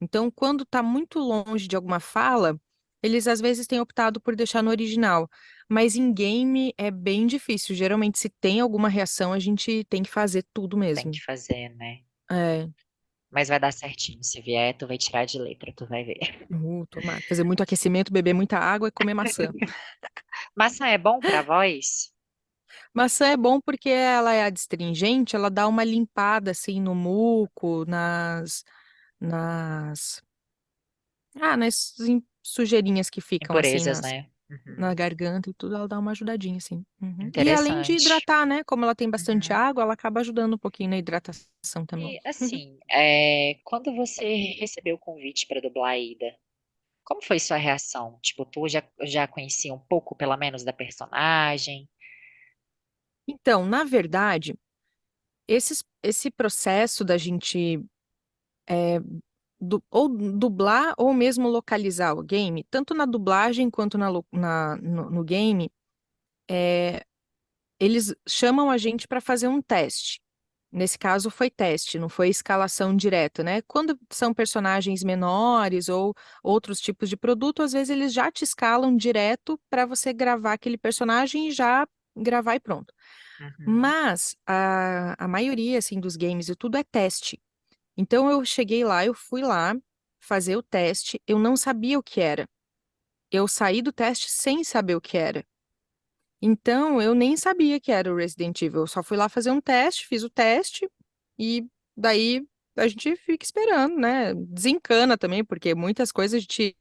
Então, quando está muito longe de alguma fala, eles às vezes têm optado por deixar no original. Mas em game é bem difícil. Geralmente, se tem alguma reação, a gente tem que fazer tudo Tem que mesmo. fazer, né? É, Mas vai dar certinho. Se vier, tu vai tirar de letra, tu vai ver. uh, tomar, fazer muito aquecimento, beber muita água e comer maçã. Maçã é bom pra voz? Maçã é bom porque ela é adstringente, ela dá uma limpada assim no muco, nas, nas, ah, nas sujeirinhas que ficam assim Impurezas, nas, né? Na Uhum. garganta e tudo, ela dá uma ajudadinha assim. Uhum. E além de hidratar, né? Como ela tem bastante Uhum. água, ela acaba ajudando um pouquinho na hidratação também. E assim, é, quando você recebeu o convite para dublar a Ida, como foi sua reação? Tipo, tu já, já conhecia um pouco, pelo menos, da personagem? Então, na verdade, esses, esse processo da gente é, du- ou dublar ou mesmo localizar o game, tanto na dublagem quanto na, na- no, no game, é, eles chamam a gente para fazer um teste. Nesse caso foi teste, não foi escalação direta, né? Quando são personagens menores ou outros tipos de produto, às vezes eles já te escalam direto para você gravar aquele personagem e já gravar e pronto. Uhum, Mas a, a maioria assim dos games e tudo é teste. Então eu cheguei lá, eu fui lá fazer o teste, eu não sabia o que era. Eu saí do teste sem saber o que era. Então eu nem sabia que era o Resident Evil. Eu só fui lá fazer um teste, fiz o teste e daí a gente fica esperando, né? Desencana também, porque muitas coisas a gente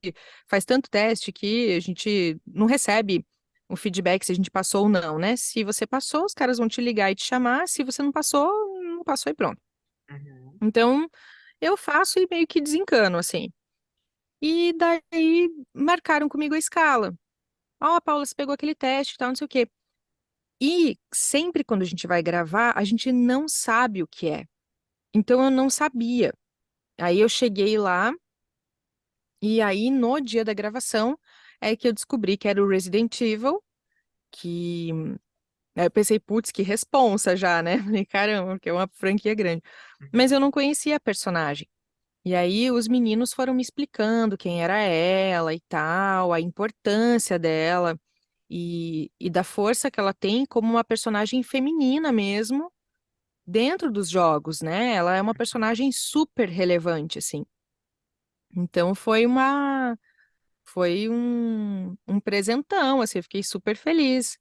faz tanto teste que a gente não recebe o feedback se a gente passou ou não, né? Se você passou, os caras vão te ligar e te chamar. Se você não passou, não passou e pronto. uhum, Então eu faço e meio que desencano, assim. E daí marcaram comigo a escala. Ó, Paula, você pegou aquele teste e tal, não sei o quê. E sempre quando a gente vai gravar, a gente não sabe o que é. Então eu não sabia. Aí eu cheguei lá, e aí no dia da gravação é que eu descobri que era o Resident Evil, que aí eu pensei, putz, que responsa já, né? Falei, caramba, porque é uma franquia grande. Mas eu uhum, não conhecia a personagem. E aí os meninos foram me explicando quem era ela e tal, a importância dela e, e da força que ela tem como uma personagem feminina mesmo dentro dos jogos, né? Ela é uma personagem super relevante, assim. Então foi uma foi um, um presentão, assim, eu fiquei super feliz.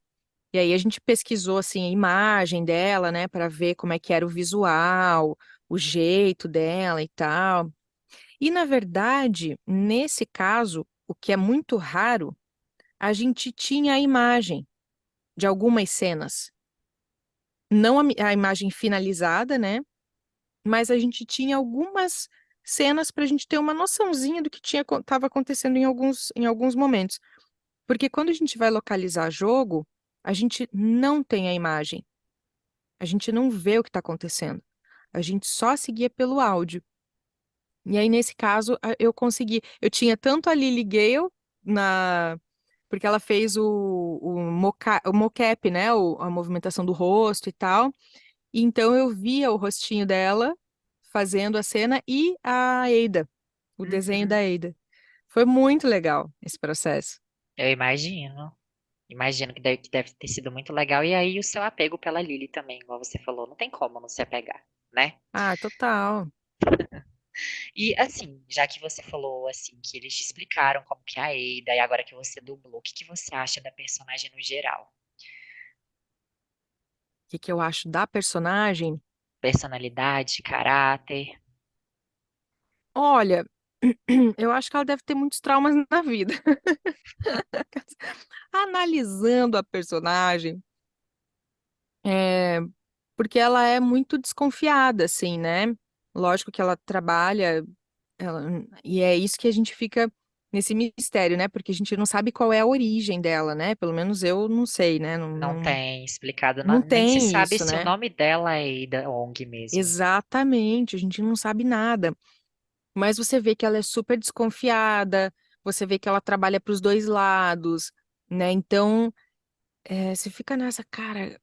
E aí a gente pesquisou assim a imagem dela, né, para ver como é que era o visual, o jeito dela e tal. E, na verdade, nesse caso, o que é muito raro, a gente tinha a imagem de algumas cenas. não a, a imagem finalizada, né? Mas a gente tinha algumas cenas para a gente ter uma noçãozinha do que estava acontecendo em alguns, em alguns momentos. Porque quando a gente vai localizar jogo, a gente não tem a imagem. A gente não vê o que está acontecendo. A gente só seguia pelo áudio. E aí, nesse caso, eu consegui. Eu tinha tanto a Lily Gale na. Porque ela fez o, o, moca... o mocap, né? O, a movimentação do rosto e tal. E então eu via o rostinho dela fazendo a cena e a Ada, o desenho da Uhum. Ada. Foi muito legal esse processo. Eu imagino. Imagino que deve, que deve ter sido muito legal. E aí o seu apego pela Lily também, igual você falou, não tem como não se apegar, né? Ah, total. E assim, já que você falou assim que eles te explicaram como que é a Ada e agora que você dublou, o que que você acha da personagem no geral? O que, que eu acho da personagem? Personalidade, caráter? Olha, eu acho que ela deve ter muitos traumas na vida. Analisando a personagem, é, porque ela é muito desconfiada, assim, né? Lógico que ela trabalha, ela- e é isso que a gente fica nesse mistério, né? Porque a gente não sabe qual é a origem dela, né? Pelo menos eu não sei, né? Não, Não não, tem explicado, não na- nem se tem sabe isso, se o né? nome dela é Ada Wong mesmo. Exatamente, a gente não sabe nada. Mas você vê que ela é super desconfiada, você vê que ela trabalha para os dois lados, né? Então, é, você fica nessa, cara,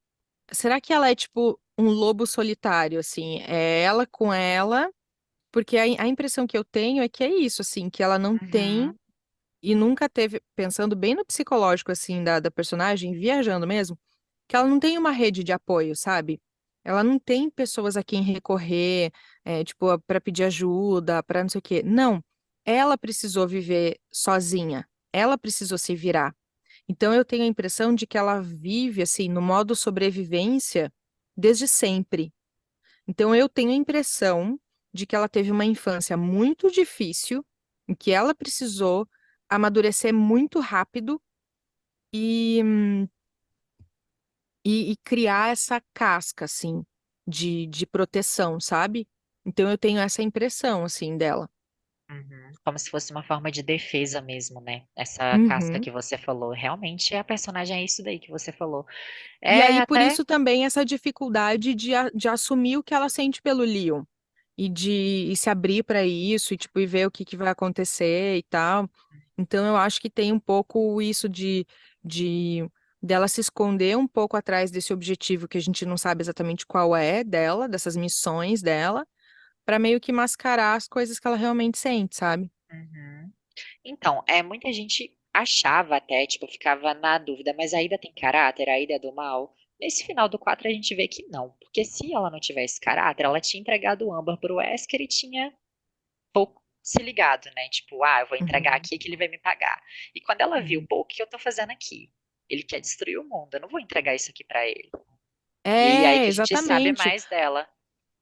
será que ela é tipo um lobo solitário, assim? É ela com ela, porque a, a impressão que eu tenho é que é isso, assim, que ela não tem Uhum, e nunca teve, pensando bem no psicológico, assim, da, da personagem, viajando mesmo, que ela não tem uma rede de apoio, sabe? Ela não tem pessoas a quem recorrer, é, tipo, para pedir ajuda, para não sei o quê. Não. Ela precisou viver sozinha. Ela precisou se virar. Então, eu tenho a impressão de que ela vive, assim, no modo sobrevivência desde sempre. Então, eu tenho a impressão de que ela teve uma infância muito difícil, em que ela precisou amadurecer muito rápido e, e, e criar essa casca, assim, de, de proteção, sabe? Então, eu tenho essa impressão, assim, dela. uhum. Como se fosse uma forma de defesa mesmo, né? Essa casca Uhum. que você falou. Realmente a personagem é isso daí que você falou. E É aí, por até. isso também essa dificuldade de, a- de assumir o que ela sente pelo Leon. E de e se abrir para isso, e tipo, e ver o que, que vai acontecer e tal. Então, eu acho que tem um pouco isso de, de dela se esconder um pouco atrás desse objetivo que a gente não sabe exatamente qual é dela, dessas missões dela, para meio que mascarar as coisas que ela realmente sente, sabe? Uhum. Então, é, muita gente achava até, tipo, ficava na dúvida, mas a Ida tem caráter, a Ida é do mal. Nesse final do 4 a gente vê que não, porque se ela não tivesse caráter, ela tinha entregado o Amber pro Wesker e tinha pouco se ligado, né? Tipo, ah, eu vou entregar Uhum. aqui que ele vai me pagar. E quando ela viu, Uhum. pô, o que eu tô fazendo aqui? Ele quer destruir o mundo, eu não vou entregar isso aqui pra ele. E aí É, que a gente sabe exatamente. mais dela.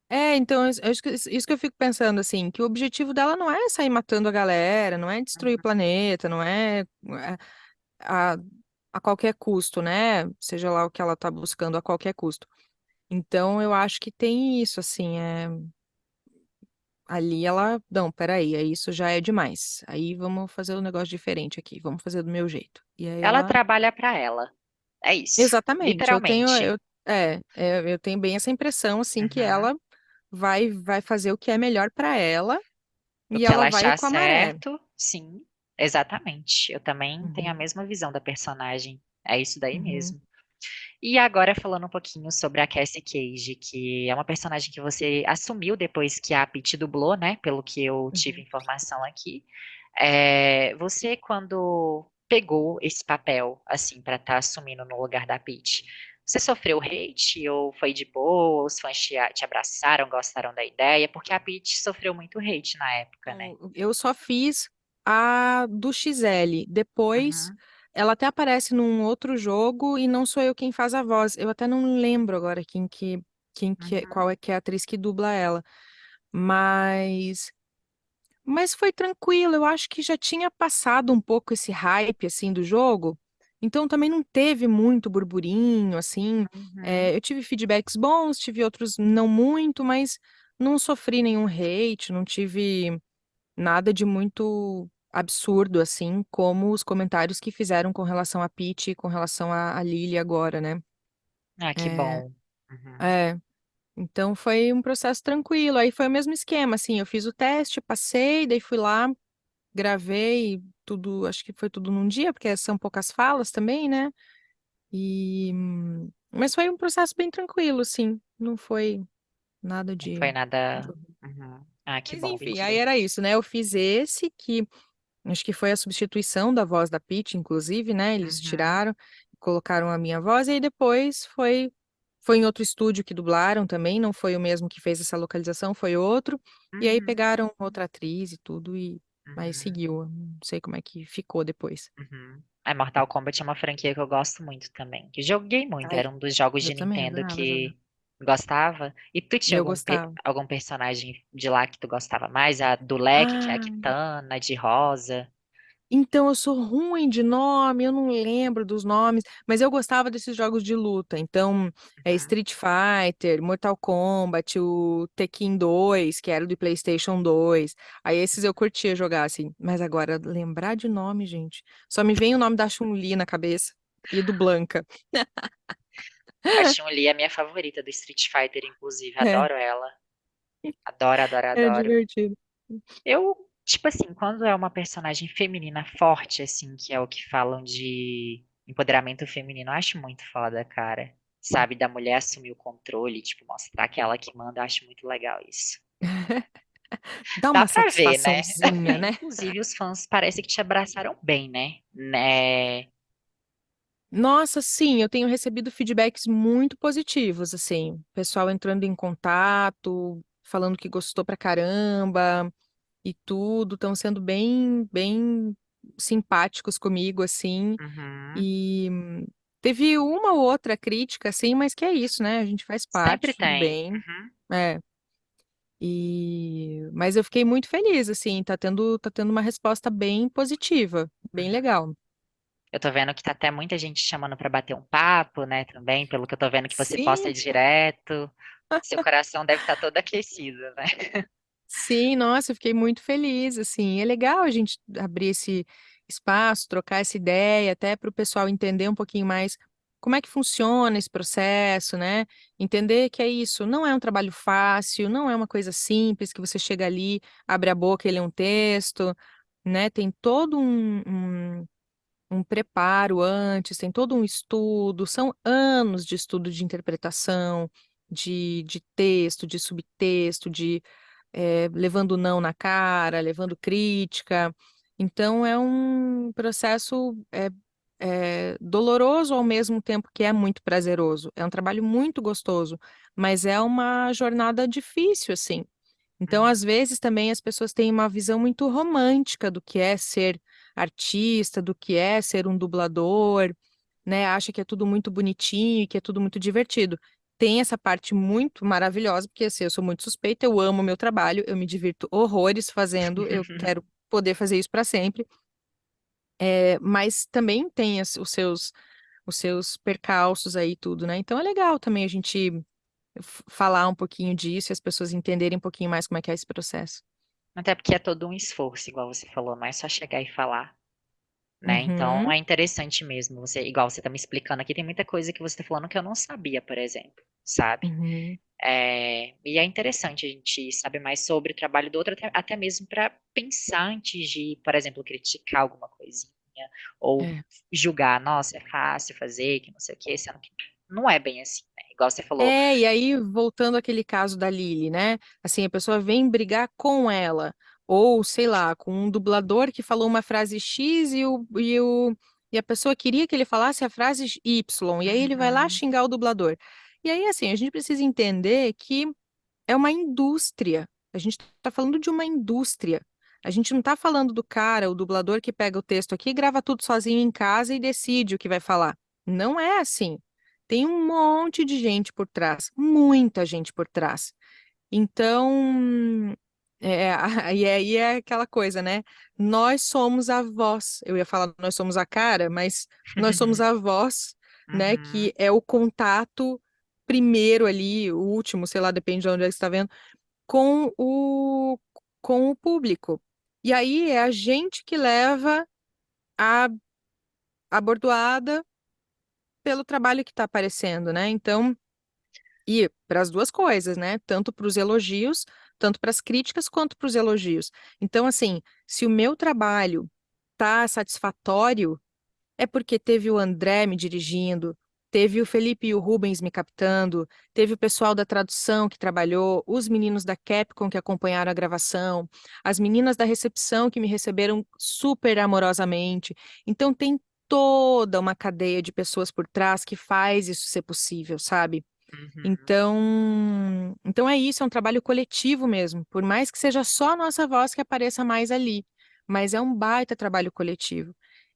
É, então, isso que isso que eu fico pensando, assim, que o objetivo dela não é sair matando a galera, não é destruir o Uhum, planeta, não é, é a, a qualquer custo, né? Seja lá o que ela tá buscando a qualquer custo. Então, eu acho que tem isso, assim, é, ali ela, não, peraí, aí isso já é demais. Aí vamos fazer um negócio diferente aqui, vamos fazer do meu jeito. E aí Ela ela, trabalha pra ela. É isso. exatamente, eu tenho, Literalmente. eu, é, é, eu tenho bem essa impressão, assim, que ela vai, vai fazer o que é melhor para ela O e que ela ela vai com a maré. certo, sim, exatamente. Eu também tenho a Uhum, mesma visão da personagem. É isso daí uhum, mesmo. E agora falando um pouquinho sobre a Cassie Cage, que é uma personagem que você assumiu depois que a Pete dublou, né? Pelo que eu tive uhum. informação aqui. É, você, quando pegou esse papel, assim, para estar assumindo no lugar da Pete, você sofreu hate ou foi de boa? Os fãs te, te abraçaram, gostaram da ideia? Porque a Pete sofreu muito hate na época, né? Eu só fiz a do XL. Depois, Uhum, ela até aparece num outro jogo e não sou eu quem faz a voz. Eu até não lembro agora quem que, quem que, é- qual uhum, é que é a atriz que dubla ela. Mas, mas foi tranquilo. Eu acho que já tinha passado um pouco esse hype assim do jogo. Então também não teve muito burburinho, assim, Uhum. eh, eu tive feedbacks bons, tive outros não muito, mas não sofri nenhum hate, não tive nada de muito absurdo, assim, como os comentários que fizeram com relação à Pitty e com relação à à Lily agora, né. Ah, que Eh, bom. Uhum. é, então foi um processo tranquilo, aí foi o mesmo esquema, assim, eu fiz o teste, passei, daí fui lá, gravei tudo, acho que foi tudo num dia, porque são poucas falas também, né, e mas foi um processo bem tranquilo, assim, não foi nada Não de foi nada uhum. Ah, que Mas bom, enfim, aí era isso, né, eu fiz esse que acho que foi a substituição da voz da Pitty, inclusive, né, eles Uhum. tiraram, colocaram a minha voz, e aí depois foi foi em outro estúdio que dublaram também, não foi o mesmo que fez essa localização, foi outro, e aí Uhum. pegaram outra atriz e tudo, e aí Uhum. seguiu, não sei como é que ficou depois. Uhum. É, Mortal Kombat é uma franquia que eu gosto muito também, que joguei muito, Ai, era um dos jogos eu de também Nintendo adorava jogar. que gostava. E tu tinha Eu algum pe gostava. algum personagem de lá que tu gostava mais? A do leque, que é a Ah. Kitana, de rosa. Então, eu sou ruim de nome, eu não lembro dos nomes, mas eu gostava desses jogos de luta, então, eh, Uhum. Street Fighter, Mortal Kombat, o Tekken 2, que era do PlayStation 2, aí esses eu curtia jogar, assim, mas agora lembrar de nome, gente, só me vem o nome da Chun-Li na cabeça, e do Blanka. A Chun-Li é a minha favorita do Street Fighter, inclusive, É. adoro ela. Adoro, adoro, É adoro. divertido. Eu, tipo assim, quando é uma personagem feminina forte, assim, que é o que falam de empoderamento feminino, eu acho muito foda, cara. Sabe, da mulher assumir o controle, tipo, mostrar que é ela que manda, eu acho muito legal isso. Dá Dá uma pra ver, né. né. Inclusive os fãs parece que te abraçaram bem, né. Né Nossa, sim, eu tenho recebido feedbacks muito positivos, assim, pessoal entrando em contato, falando que gostou pra caramba, e tudo, estão sendo bem bem simpáticos comigo, assim, Uhum. e teve uma ou outra crítica, assim, mas que é isso, né, a gente faz Sempre parte, tudo tem. bem. Uhum. É. E mas eu fiquei muito feliz, assim, tá tendo tá tendo uma resposta bem positiva, bem Uhum. legal. Eu tô vendo que tá até muita gente te chamando pra bater um papo, né, também, pelo que eu tô vendo que você posta Sim. direto. Seu coração deve estar todo aquecido, né. Sim, nossa, eu fiquei muito feliz, assim, é legal a gente abrir esse espaço, trocar essa ideia, até para o pessoal entender um pouquinho mais como é que funciona esse processo, né, entender que é isso, não é um trabalho fácil, não é uma coisa simples que você chega ali, abre a boca e lê um texto, né, tem todo um um um preparo antes, tem todo um estudo, são anos de estudo de interpretação, de de texto, de subtexto, de, eh, levando não na cara, levando crítica, então é um processo, eh eh, doloroso ao mesmo tempo que é muito prazeroso, é um trabalho muito gostoso, mas é uma jornada difícil, assim. Então, Uhum. às vezes, também as pessoas têm uma visão muito romântica do que é ser artista, do que é ser um dublador, né, acha que é tudo muito bonitinho e que é tudo muito divertido. Tem essa parte muito maravilhosa, porque, assim, eu sou muito suspeita, eu amo o meu trabalho, eu me divirto horrores fazendo, eu quero poder fazer isso pra sempre. Eh, mas também tem as os seus os seus percalços aí tudo, né, então é legal também a gente fa falar um pouquinho disso e as pessoas entenderem um pouquinho mais como é que é esse processo. Até porque é todo um esforço, igual você falou, não é só chegar e falar, né, então Uhum. é interessante mesmo você igual você tá me explicando aqui, tem muita coisa que você tá falando que eu não sabia, por exemplo, sabe. Uhum. Eh, e é interessante a gente saber mais sobre o trabalho do outro, até até mesmo pra pensar antes de, por exemplo, criticar alguma coisinha, ou É. julgar: "Nossa, é fácil fazer, que não sei o quê", sendo que não é bem assim, né, igual você falou É, e aí voltando àquele caso da Lily, né, assim, a pessoa vem brigar com ela, ou sei lá, com um dublador que falou uma frase "x" e o e o e a pessoa queria que ele falasse a frase "y", e aí ele vai lá Uhum. xingar o dublador. E aí, assim, a gente precisa entender que é uma indústria, a gente tá falando de uma indústria, a gente não tá falando do cara, o dublador que pega o texto aqui grava tudo sozinho em casa e decide o que vai falar, não é assim, tem um monte de gente por trás, muita gente por trás. Então É, e aí é aquela coisa, né? Nós somos a voz. Eu ia falar nós somos a cara, mas nós somos a voz, né? Uhum, Que é o contato primeiro ali, o último, sei lá, depende de onde você está vendo, com o, com o público. E aí é a gente que leva a, a bordoada pelo trabalho que está aparecendo, né? Então, e para as duas coisas, né? Tanto para os elogios, tanto para as críticas quanto para os elogios. Então, assim, se o meu trabalho tá satisfatório, é porque teve o André me dirigindo, teve o Felipe e o Rubens me captando, teve o pessoal da tradução que trabalhou, os meninos da Capcom que acompanharam a gravação, as meninas da recepção que me receberam super amorosamente. Então, tem toda uma cadeia de pessoas por trás que faz isso ser possível, sabe? Uhum, Então, então é isso, é um trabalho coletivo mesmo, por mais que seja só a nossa voz que apareça mais ali, mas é um baita trabalho coletivo.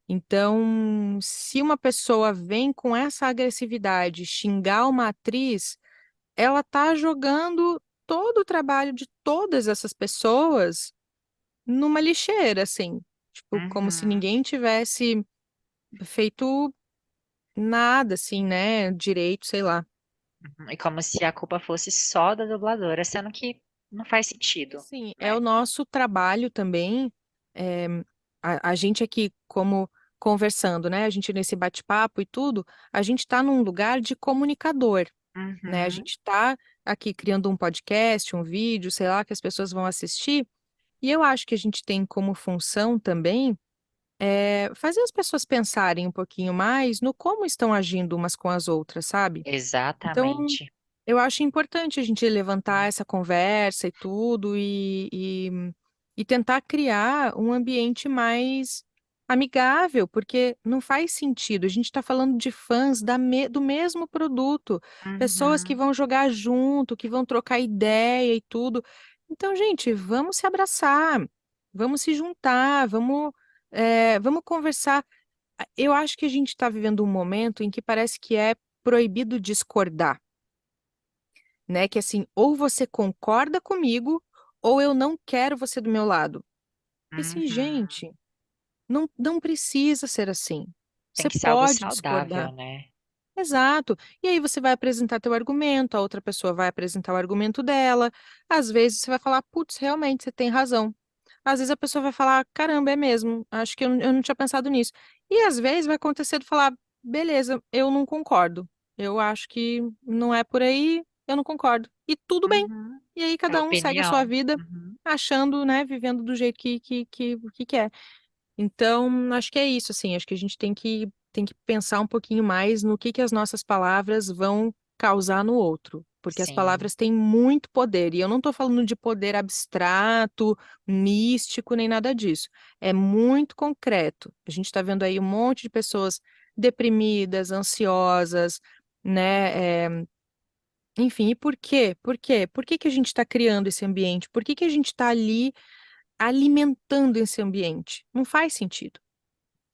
Então, se uma pessoa vem com essa agressividade xingar uma atriz, ela tá jogando todo o trabalho de todas essas pessoas numa lixeira, assim, tipo, como se uhum, ninguém tivesse feito nada, assim, né, direito, sei lá. Uhum. E como se a culpa fosse só da dubladora, sendo que não faz sentido, Sim, é o né? nosso trabalho também. é, a, a gente aqui, como conversando, né? A gente nesse bate-papo e tudo, a gente está num lugar de comunicador, né? A Uhum, gente está aqui criando um podcast, um vídeo, sei lá, que as pessoas vão assistir. E eu acho que a gente tem como função também é, fazer as pessoas pensarem um pouquinho mais no como estão agindo umas com as outras, sabe? Então, exatamente. eu acho importante a gente levantar essa conversa e tudo e, e, e tentar criar um ambiente mais amigável, porque não faz sentido. A gente está falando de fãs da me- do mesmo produto, pessoas que Uhum, vão jogar junto, que vão trocar ideia e tudo. Então, gente, vamos se abraçar, vamos se juntar, vamos, é, vamos conversar. Eu acho que a gente está vivendo um momento em que parece que é proibido discordar né? Que assim, ou você concorda comigo, ou eu não quero você do meu lado. E assim, uhum. gente, não, não precisa ser assim. Tem Você que ser pode saudável, discordar. né? Exato. E aí você vai apresentar teu argumento, a outra pessoa vai apresentar o argumento dela. Às vezes você vai falar, putz, realmente você tem razão. Às vezes a pessoa vai falar, caramba, é mesmo, acho que eu, eu não tinha pensado nisso. E às vezes vai acontecer de falar, beleza, eu não concordo. Eu acho que não é por aí, eu não concordo. E tudo bem. Uhum. E aí É cada um segue a sua vida Uhum. achando, né, vivendo do jeito que, que, que, que quer. Então, acho que é isso, assim, acho que a gente tem que, tem que pensar um pouquinho mais no que que as nossas palavras vão causar no outro, porque as Sim. palavras têm muito poder, e eu não estou falando de poder abstrato, místico, nem nada disso. É muito concreto. A gente está vendo aí um monte de pessoas deprimidas, ansiosas, né? é, enfim, e por quê? Por quê? Por que que a gente está criando esse ambiente? Por que que a gente está ali alimentando esse ambiente? Não faz sentido.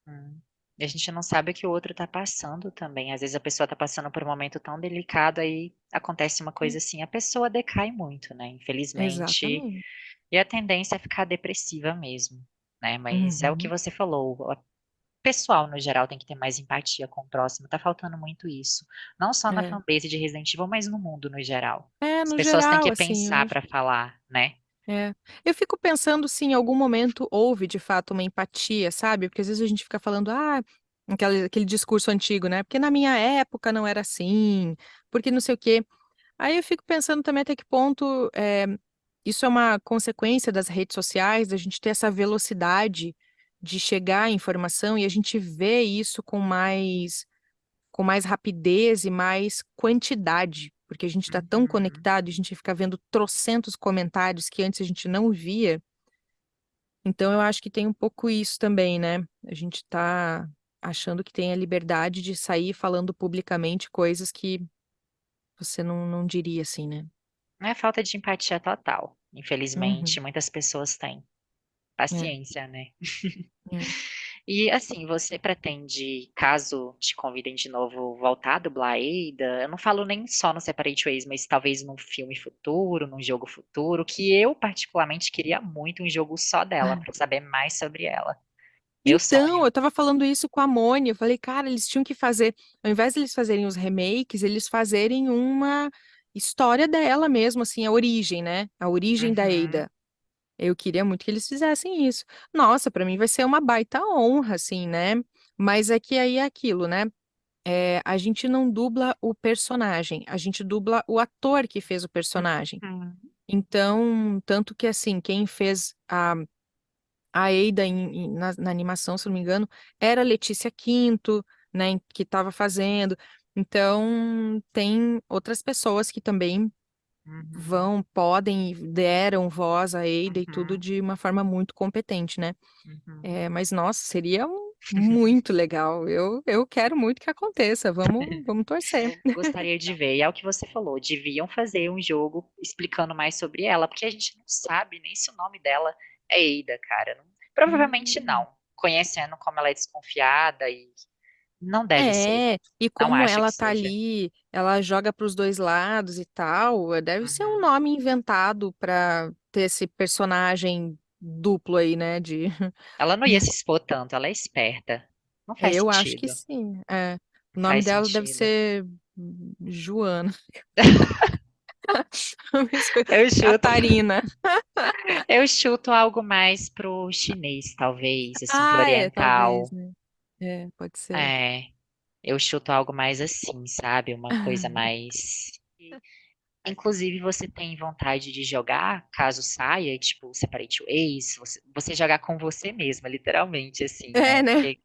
Hum. E a gente não sabe o que o outro tá passando também. Às vezes a pessoa tá passando por um momento tão delicado, aí acontece uma coisa assim, a pessoa decai muito, né? Infelizmente. Exatamente. E a tendência é ficar depressiva mesmo, né? Mas é o que Uhum. você falou. O pessoal, no geral, tem que ter mais empatia com o próximo. Tá faltando muito isso. Não só na É. fanbase de Resident Evil, mas no mundo no geral. É, As no pessoas têm geral, que assim, pensar eu, pra falar, né? É. Eu fico pensando se em algum momento houve de fato uma empatia, sabe? Porque às vezes a gente fica falando, ah, aquele, aquele discurso antigo, né? Porque na minha época não era assim, porque não sei o quê. Aí eu fico pensando também até que ponto é, isso é uma consequência das redes sociais, da gente ter essa velocidade de chegar à informação e a gente vê isso com mais com mais rapidez e mais quantidade, porque a gente está tão Uhum. conectado, a gente fica vendo trocentos comentários que antes a gente não via. Então eu acho que tem um pouco isso também, né? A gente está achando que tem a liberdade de sair falando publicamente coisas que você não, não diria assim, né? É falta de empatia total. Infelizmente, Uhum, muitas pessoas têm. é, Paciência, né? é. E assim, você pretende, caso te convidem de novo, voltar a dublar Ada? Eu não falo nem só no Separate Ways, mas talvez num filme futuro, num jogo futuro, que eu particularmente queria muito um jogo só dela, Ah. pra saber mais sobre ela. Meu Então, sonho. eu estava falando isso com a Moni, eu falei: "Cara, eles tinham que fazer ao invés de eles fazerem os remakes, eles fazerem uma história dela mesmo, assim, a origem, né, a origem da Uhum. Ada". Eu queria muito que eles fizessem isso. Nossa, pra mim vai ser uma baita honra, assim, né, mas é que aí é aquilo, né, eh, a gente não dubla o personagem, a gente dubla o ator que fez o personagem. Uhum. Então, tanto que, assim, quem fez a a Ada em em na na animação, se não me engano, era a Letícia Quinto, né, que estava fazendo. Então, tem outras pessoas que também Uhum. vão podem deram voz à Ada e tudo Uhum. de uma forma muito competente, né. Uhum. Eh, mas nossa, seria muito legal, eu eu quero muito que aconteça, vamos vamos torcer. Gostaria de ver, e é o que você falou, deviam fazer um jogo explicando mais sobre ela, porque a gente não sabe nem se o nome dela é Ada, cara, provavelmente Hum. não, conhecendo como ela é desconfiada e não deve ser, É, e não como acho ela está seja. ali, ela joga para os 2 lados e tal, eh, deve ser um Uhum. nome inventado pra ter esse personagem duplo aí, né, de Ela não ia se expor tanto, ela é esperta, não É, faz eu acho que sentido. sim, é. O Não nome faz dela deve sentido. ser Joana. Eu chuto Catarina. eu chuto algo mais para o chinês talvez, assim, para o Ah, é, talvez, oriental. né. É, pode ser. É, eu chuto algo mais assim, sabe, uma coisa mais inclusive você tem vontade de jogar, caso saia, tipo, Separate Ways, você você jogar com você mesma, literalmente, assim, É, né, né. porque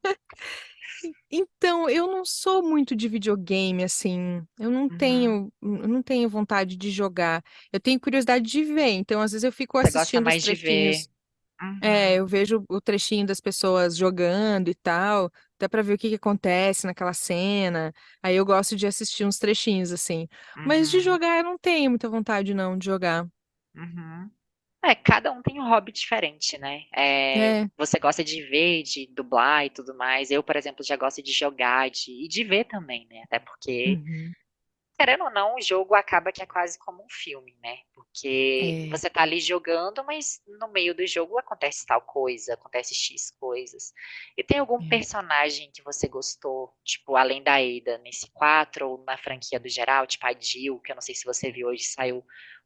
En então, eu não sou muito de videogame, assim, eu não Uhum. tenho eu não tenho vontade de jogar, eu tenho curiosidade de ver, então às vezes eu fico Você gosta assistindo os mais de ver. trechinhos é, eu Uhum. vejo o trechinho das pessoas jogando e tal, até pra ver o que que acontece naquela cena, aí eu gosto de assistir uns trechinhos, assim. Mas de Uhum. jogar eu não tenho muita vontade não, de jogar. Uhum. É, cada um tem um hobby diferente, né, eh, É. você gosta de ver, de dublar e tudo mais, eu, por exemplo, já gosto de jogar de e de ver também, né, até porque, Uhum. Querendo ou não, o jogo acaba que é quase como um filme, né, porque É. você está ali jogando, mas no meio do jogo acontece tal coisa, acontece "x" coisas. E tem algum É. personagem que você gostou, tipo, além da Ada, nesse 4 ou na franquia do geral, tipo a Jill, que eu não sei se você viu hoje saiu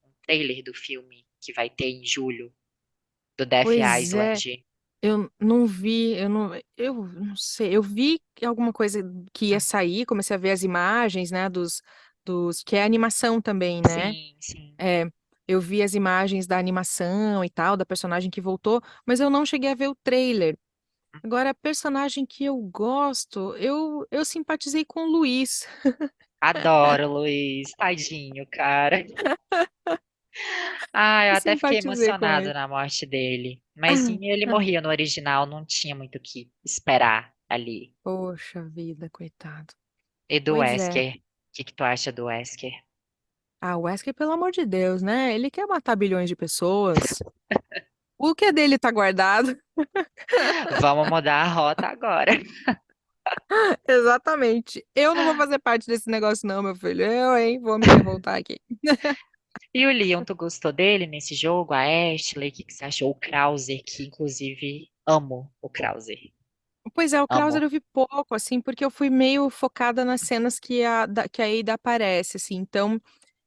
um trailer do filme que vai ter em julho, do Death Pois é, Island. eu não vi, eu não eu não sei, eu vi alguma coisa que ia Hum. sair, comecei a ver as imagens, né, dos dos que é animação também, né. Sim, sim. É, eu vi as imagens da animação e tal, da personagem que voltou, mas eu não cheguei a ver o trailer. Agora personagem que eu gosto, eu eu simpatizei com o Luís. Adoro o Luís, tadinho, cara. Ah, eu Eu até fiquei emocionada na morte dele, mas sim, ele morria no original, não tinha muito o que esperar ali. Poxa vida, coitado. E do Pois é. Que que tu acha do Wesker? Ah, o Wesker, pelo amor de Deus, né, ele quer matar bilhões de pessoas. O que é dele tá guardado. Vamos mudar a rota agora. Exatamente. Eu não vou fazer parte desse negócio não, meu filho, eu, hein, vou me revoltar aqui. E o Leon, tu gostou dele nesse jogo, a Ashley, que que você achou? O Krauser, que inclusive amo o Krauser. Pois é, o Krauser Amo. eu vi pouco, assim, porque eu fui meio focada nas cenas que a da que a Ada aparece, assim, então,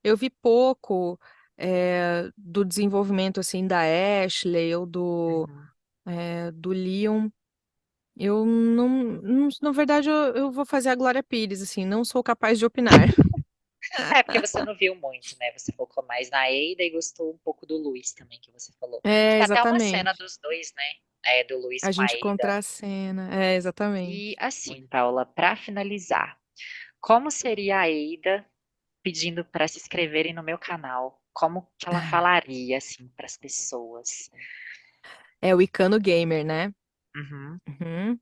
eu vi pouco, eh, do desenvolvimento, assim, da Ashley ou do, Uhum. eh, do Leon. Eu não não na verdade eu eu vou fazer a Glória Pires, assim, não sou capaz de opinar. É, porque você não viu muito, né, você focou mais na Ada e gostou um pouco do Luís também, que você falou. É, Tem até uma cena exatamente. dos 2, né, eh, do Luís A a gente contracena, é, E, exatamente. assim, Paula, pra finalizar, como seria a Ada pedindo pra se inscreverem no meu canal? Como que ela falaria, assim, para as pessoas? É o Icano Gamer, né? Uhum. Uhum.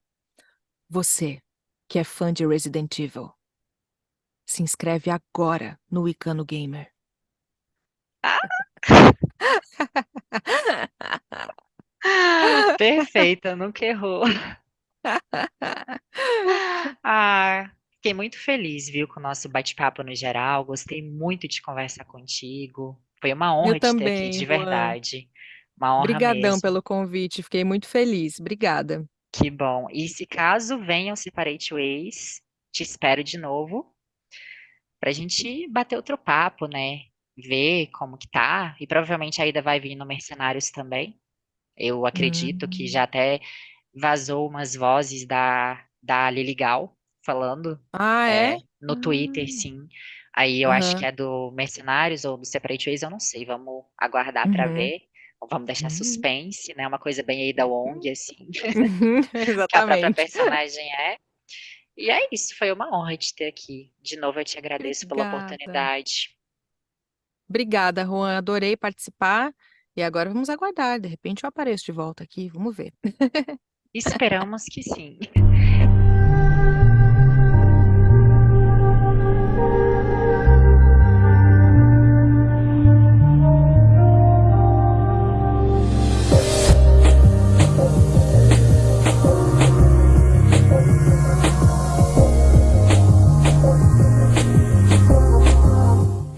Você, que é fã de Resident Evil se inscreve agora no Icano Gamer. Ah. Perfeita, nunca errou. Ah, fiquei muito feliz, viu, com o nosso bate-papo no geral. Gostei muito de conversar contigo. Foi uma Eu honra te ter aqui de verdade. Uma honra Brigadão mesmo. pelo convite, fiquei muito feliz. Obrigada. Que bom. E se caso venham Separate Ways, te espero de novo pra gente bater outro papo, né? Ver como que tá. E provavelmente a Ida vai vir no Mercenários também. Eu acredito que Hum. já até vazou umas vozes da, da Lili Gal falando Ah, é? é, no Twitter, Hum. sim. Aí eu acho que é do Mercenários ou do Separate Ways, eu não sei. Vamos aguardar para Uhum. ver. Vamos deixar Hum. suspense, né? Uma coisa bem aí da Wong, assim, Uhum, que a própria exatamente. personagem é. E é isso, foi uma honra te ter aqui. De novo, eu te agradeço pela Obrigada. oportunidade. Obrigada, Ruan, adorei participar. E agora vamos aguardar, de repente eu apareço de volta aqui, vamos ver. Esperamos que sim.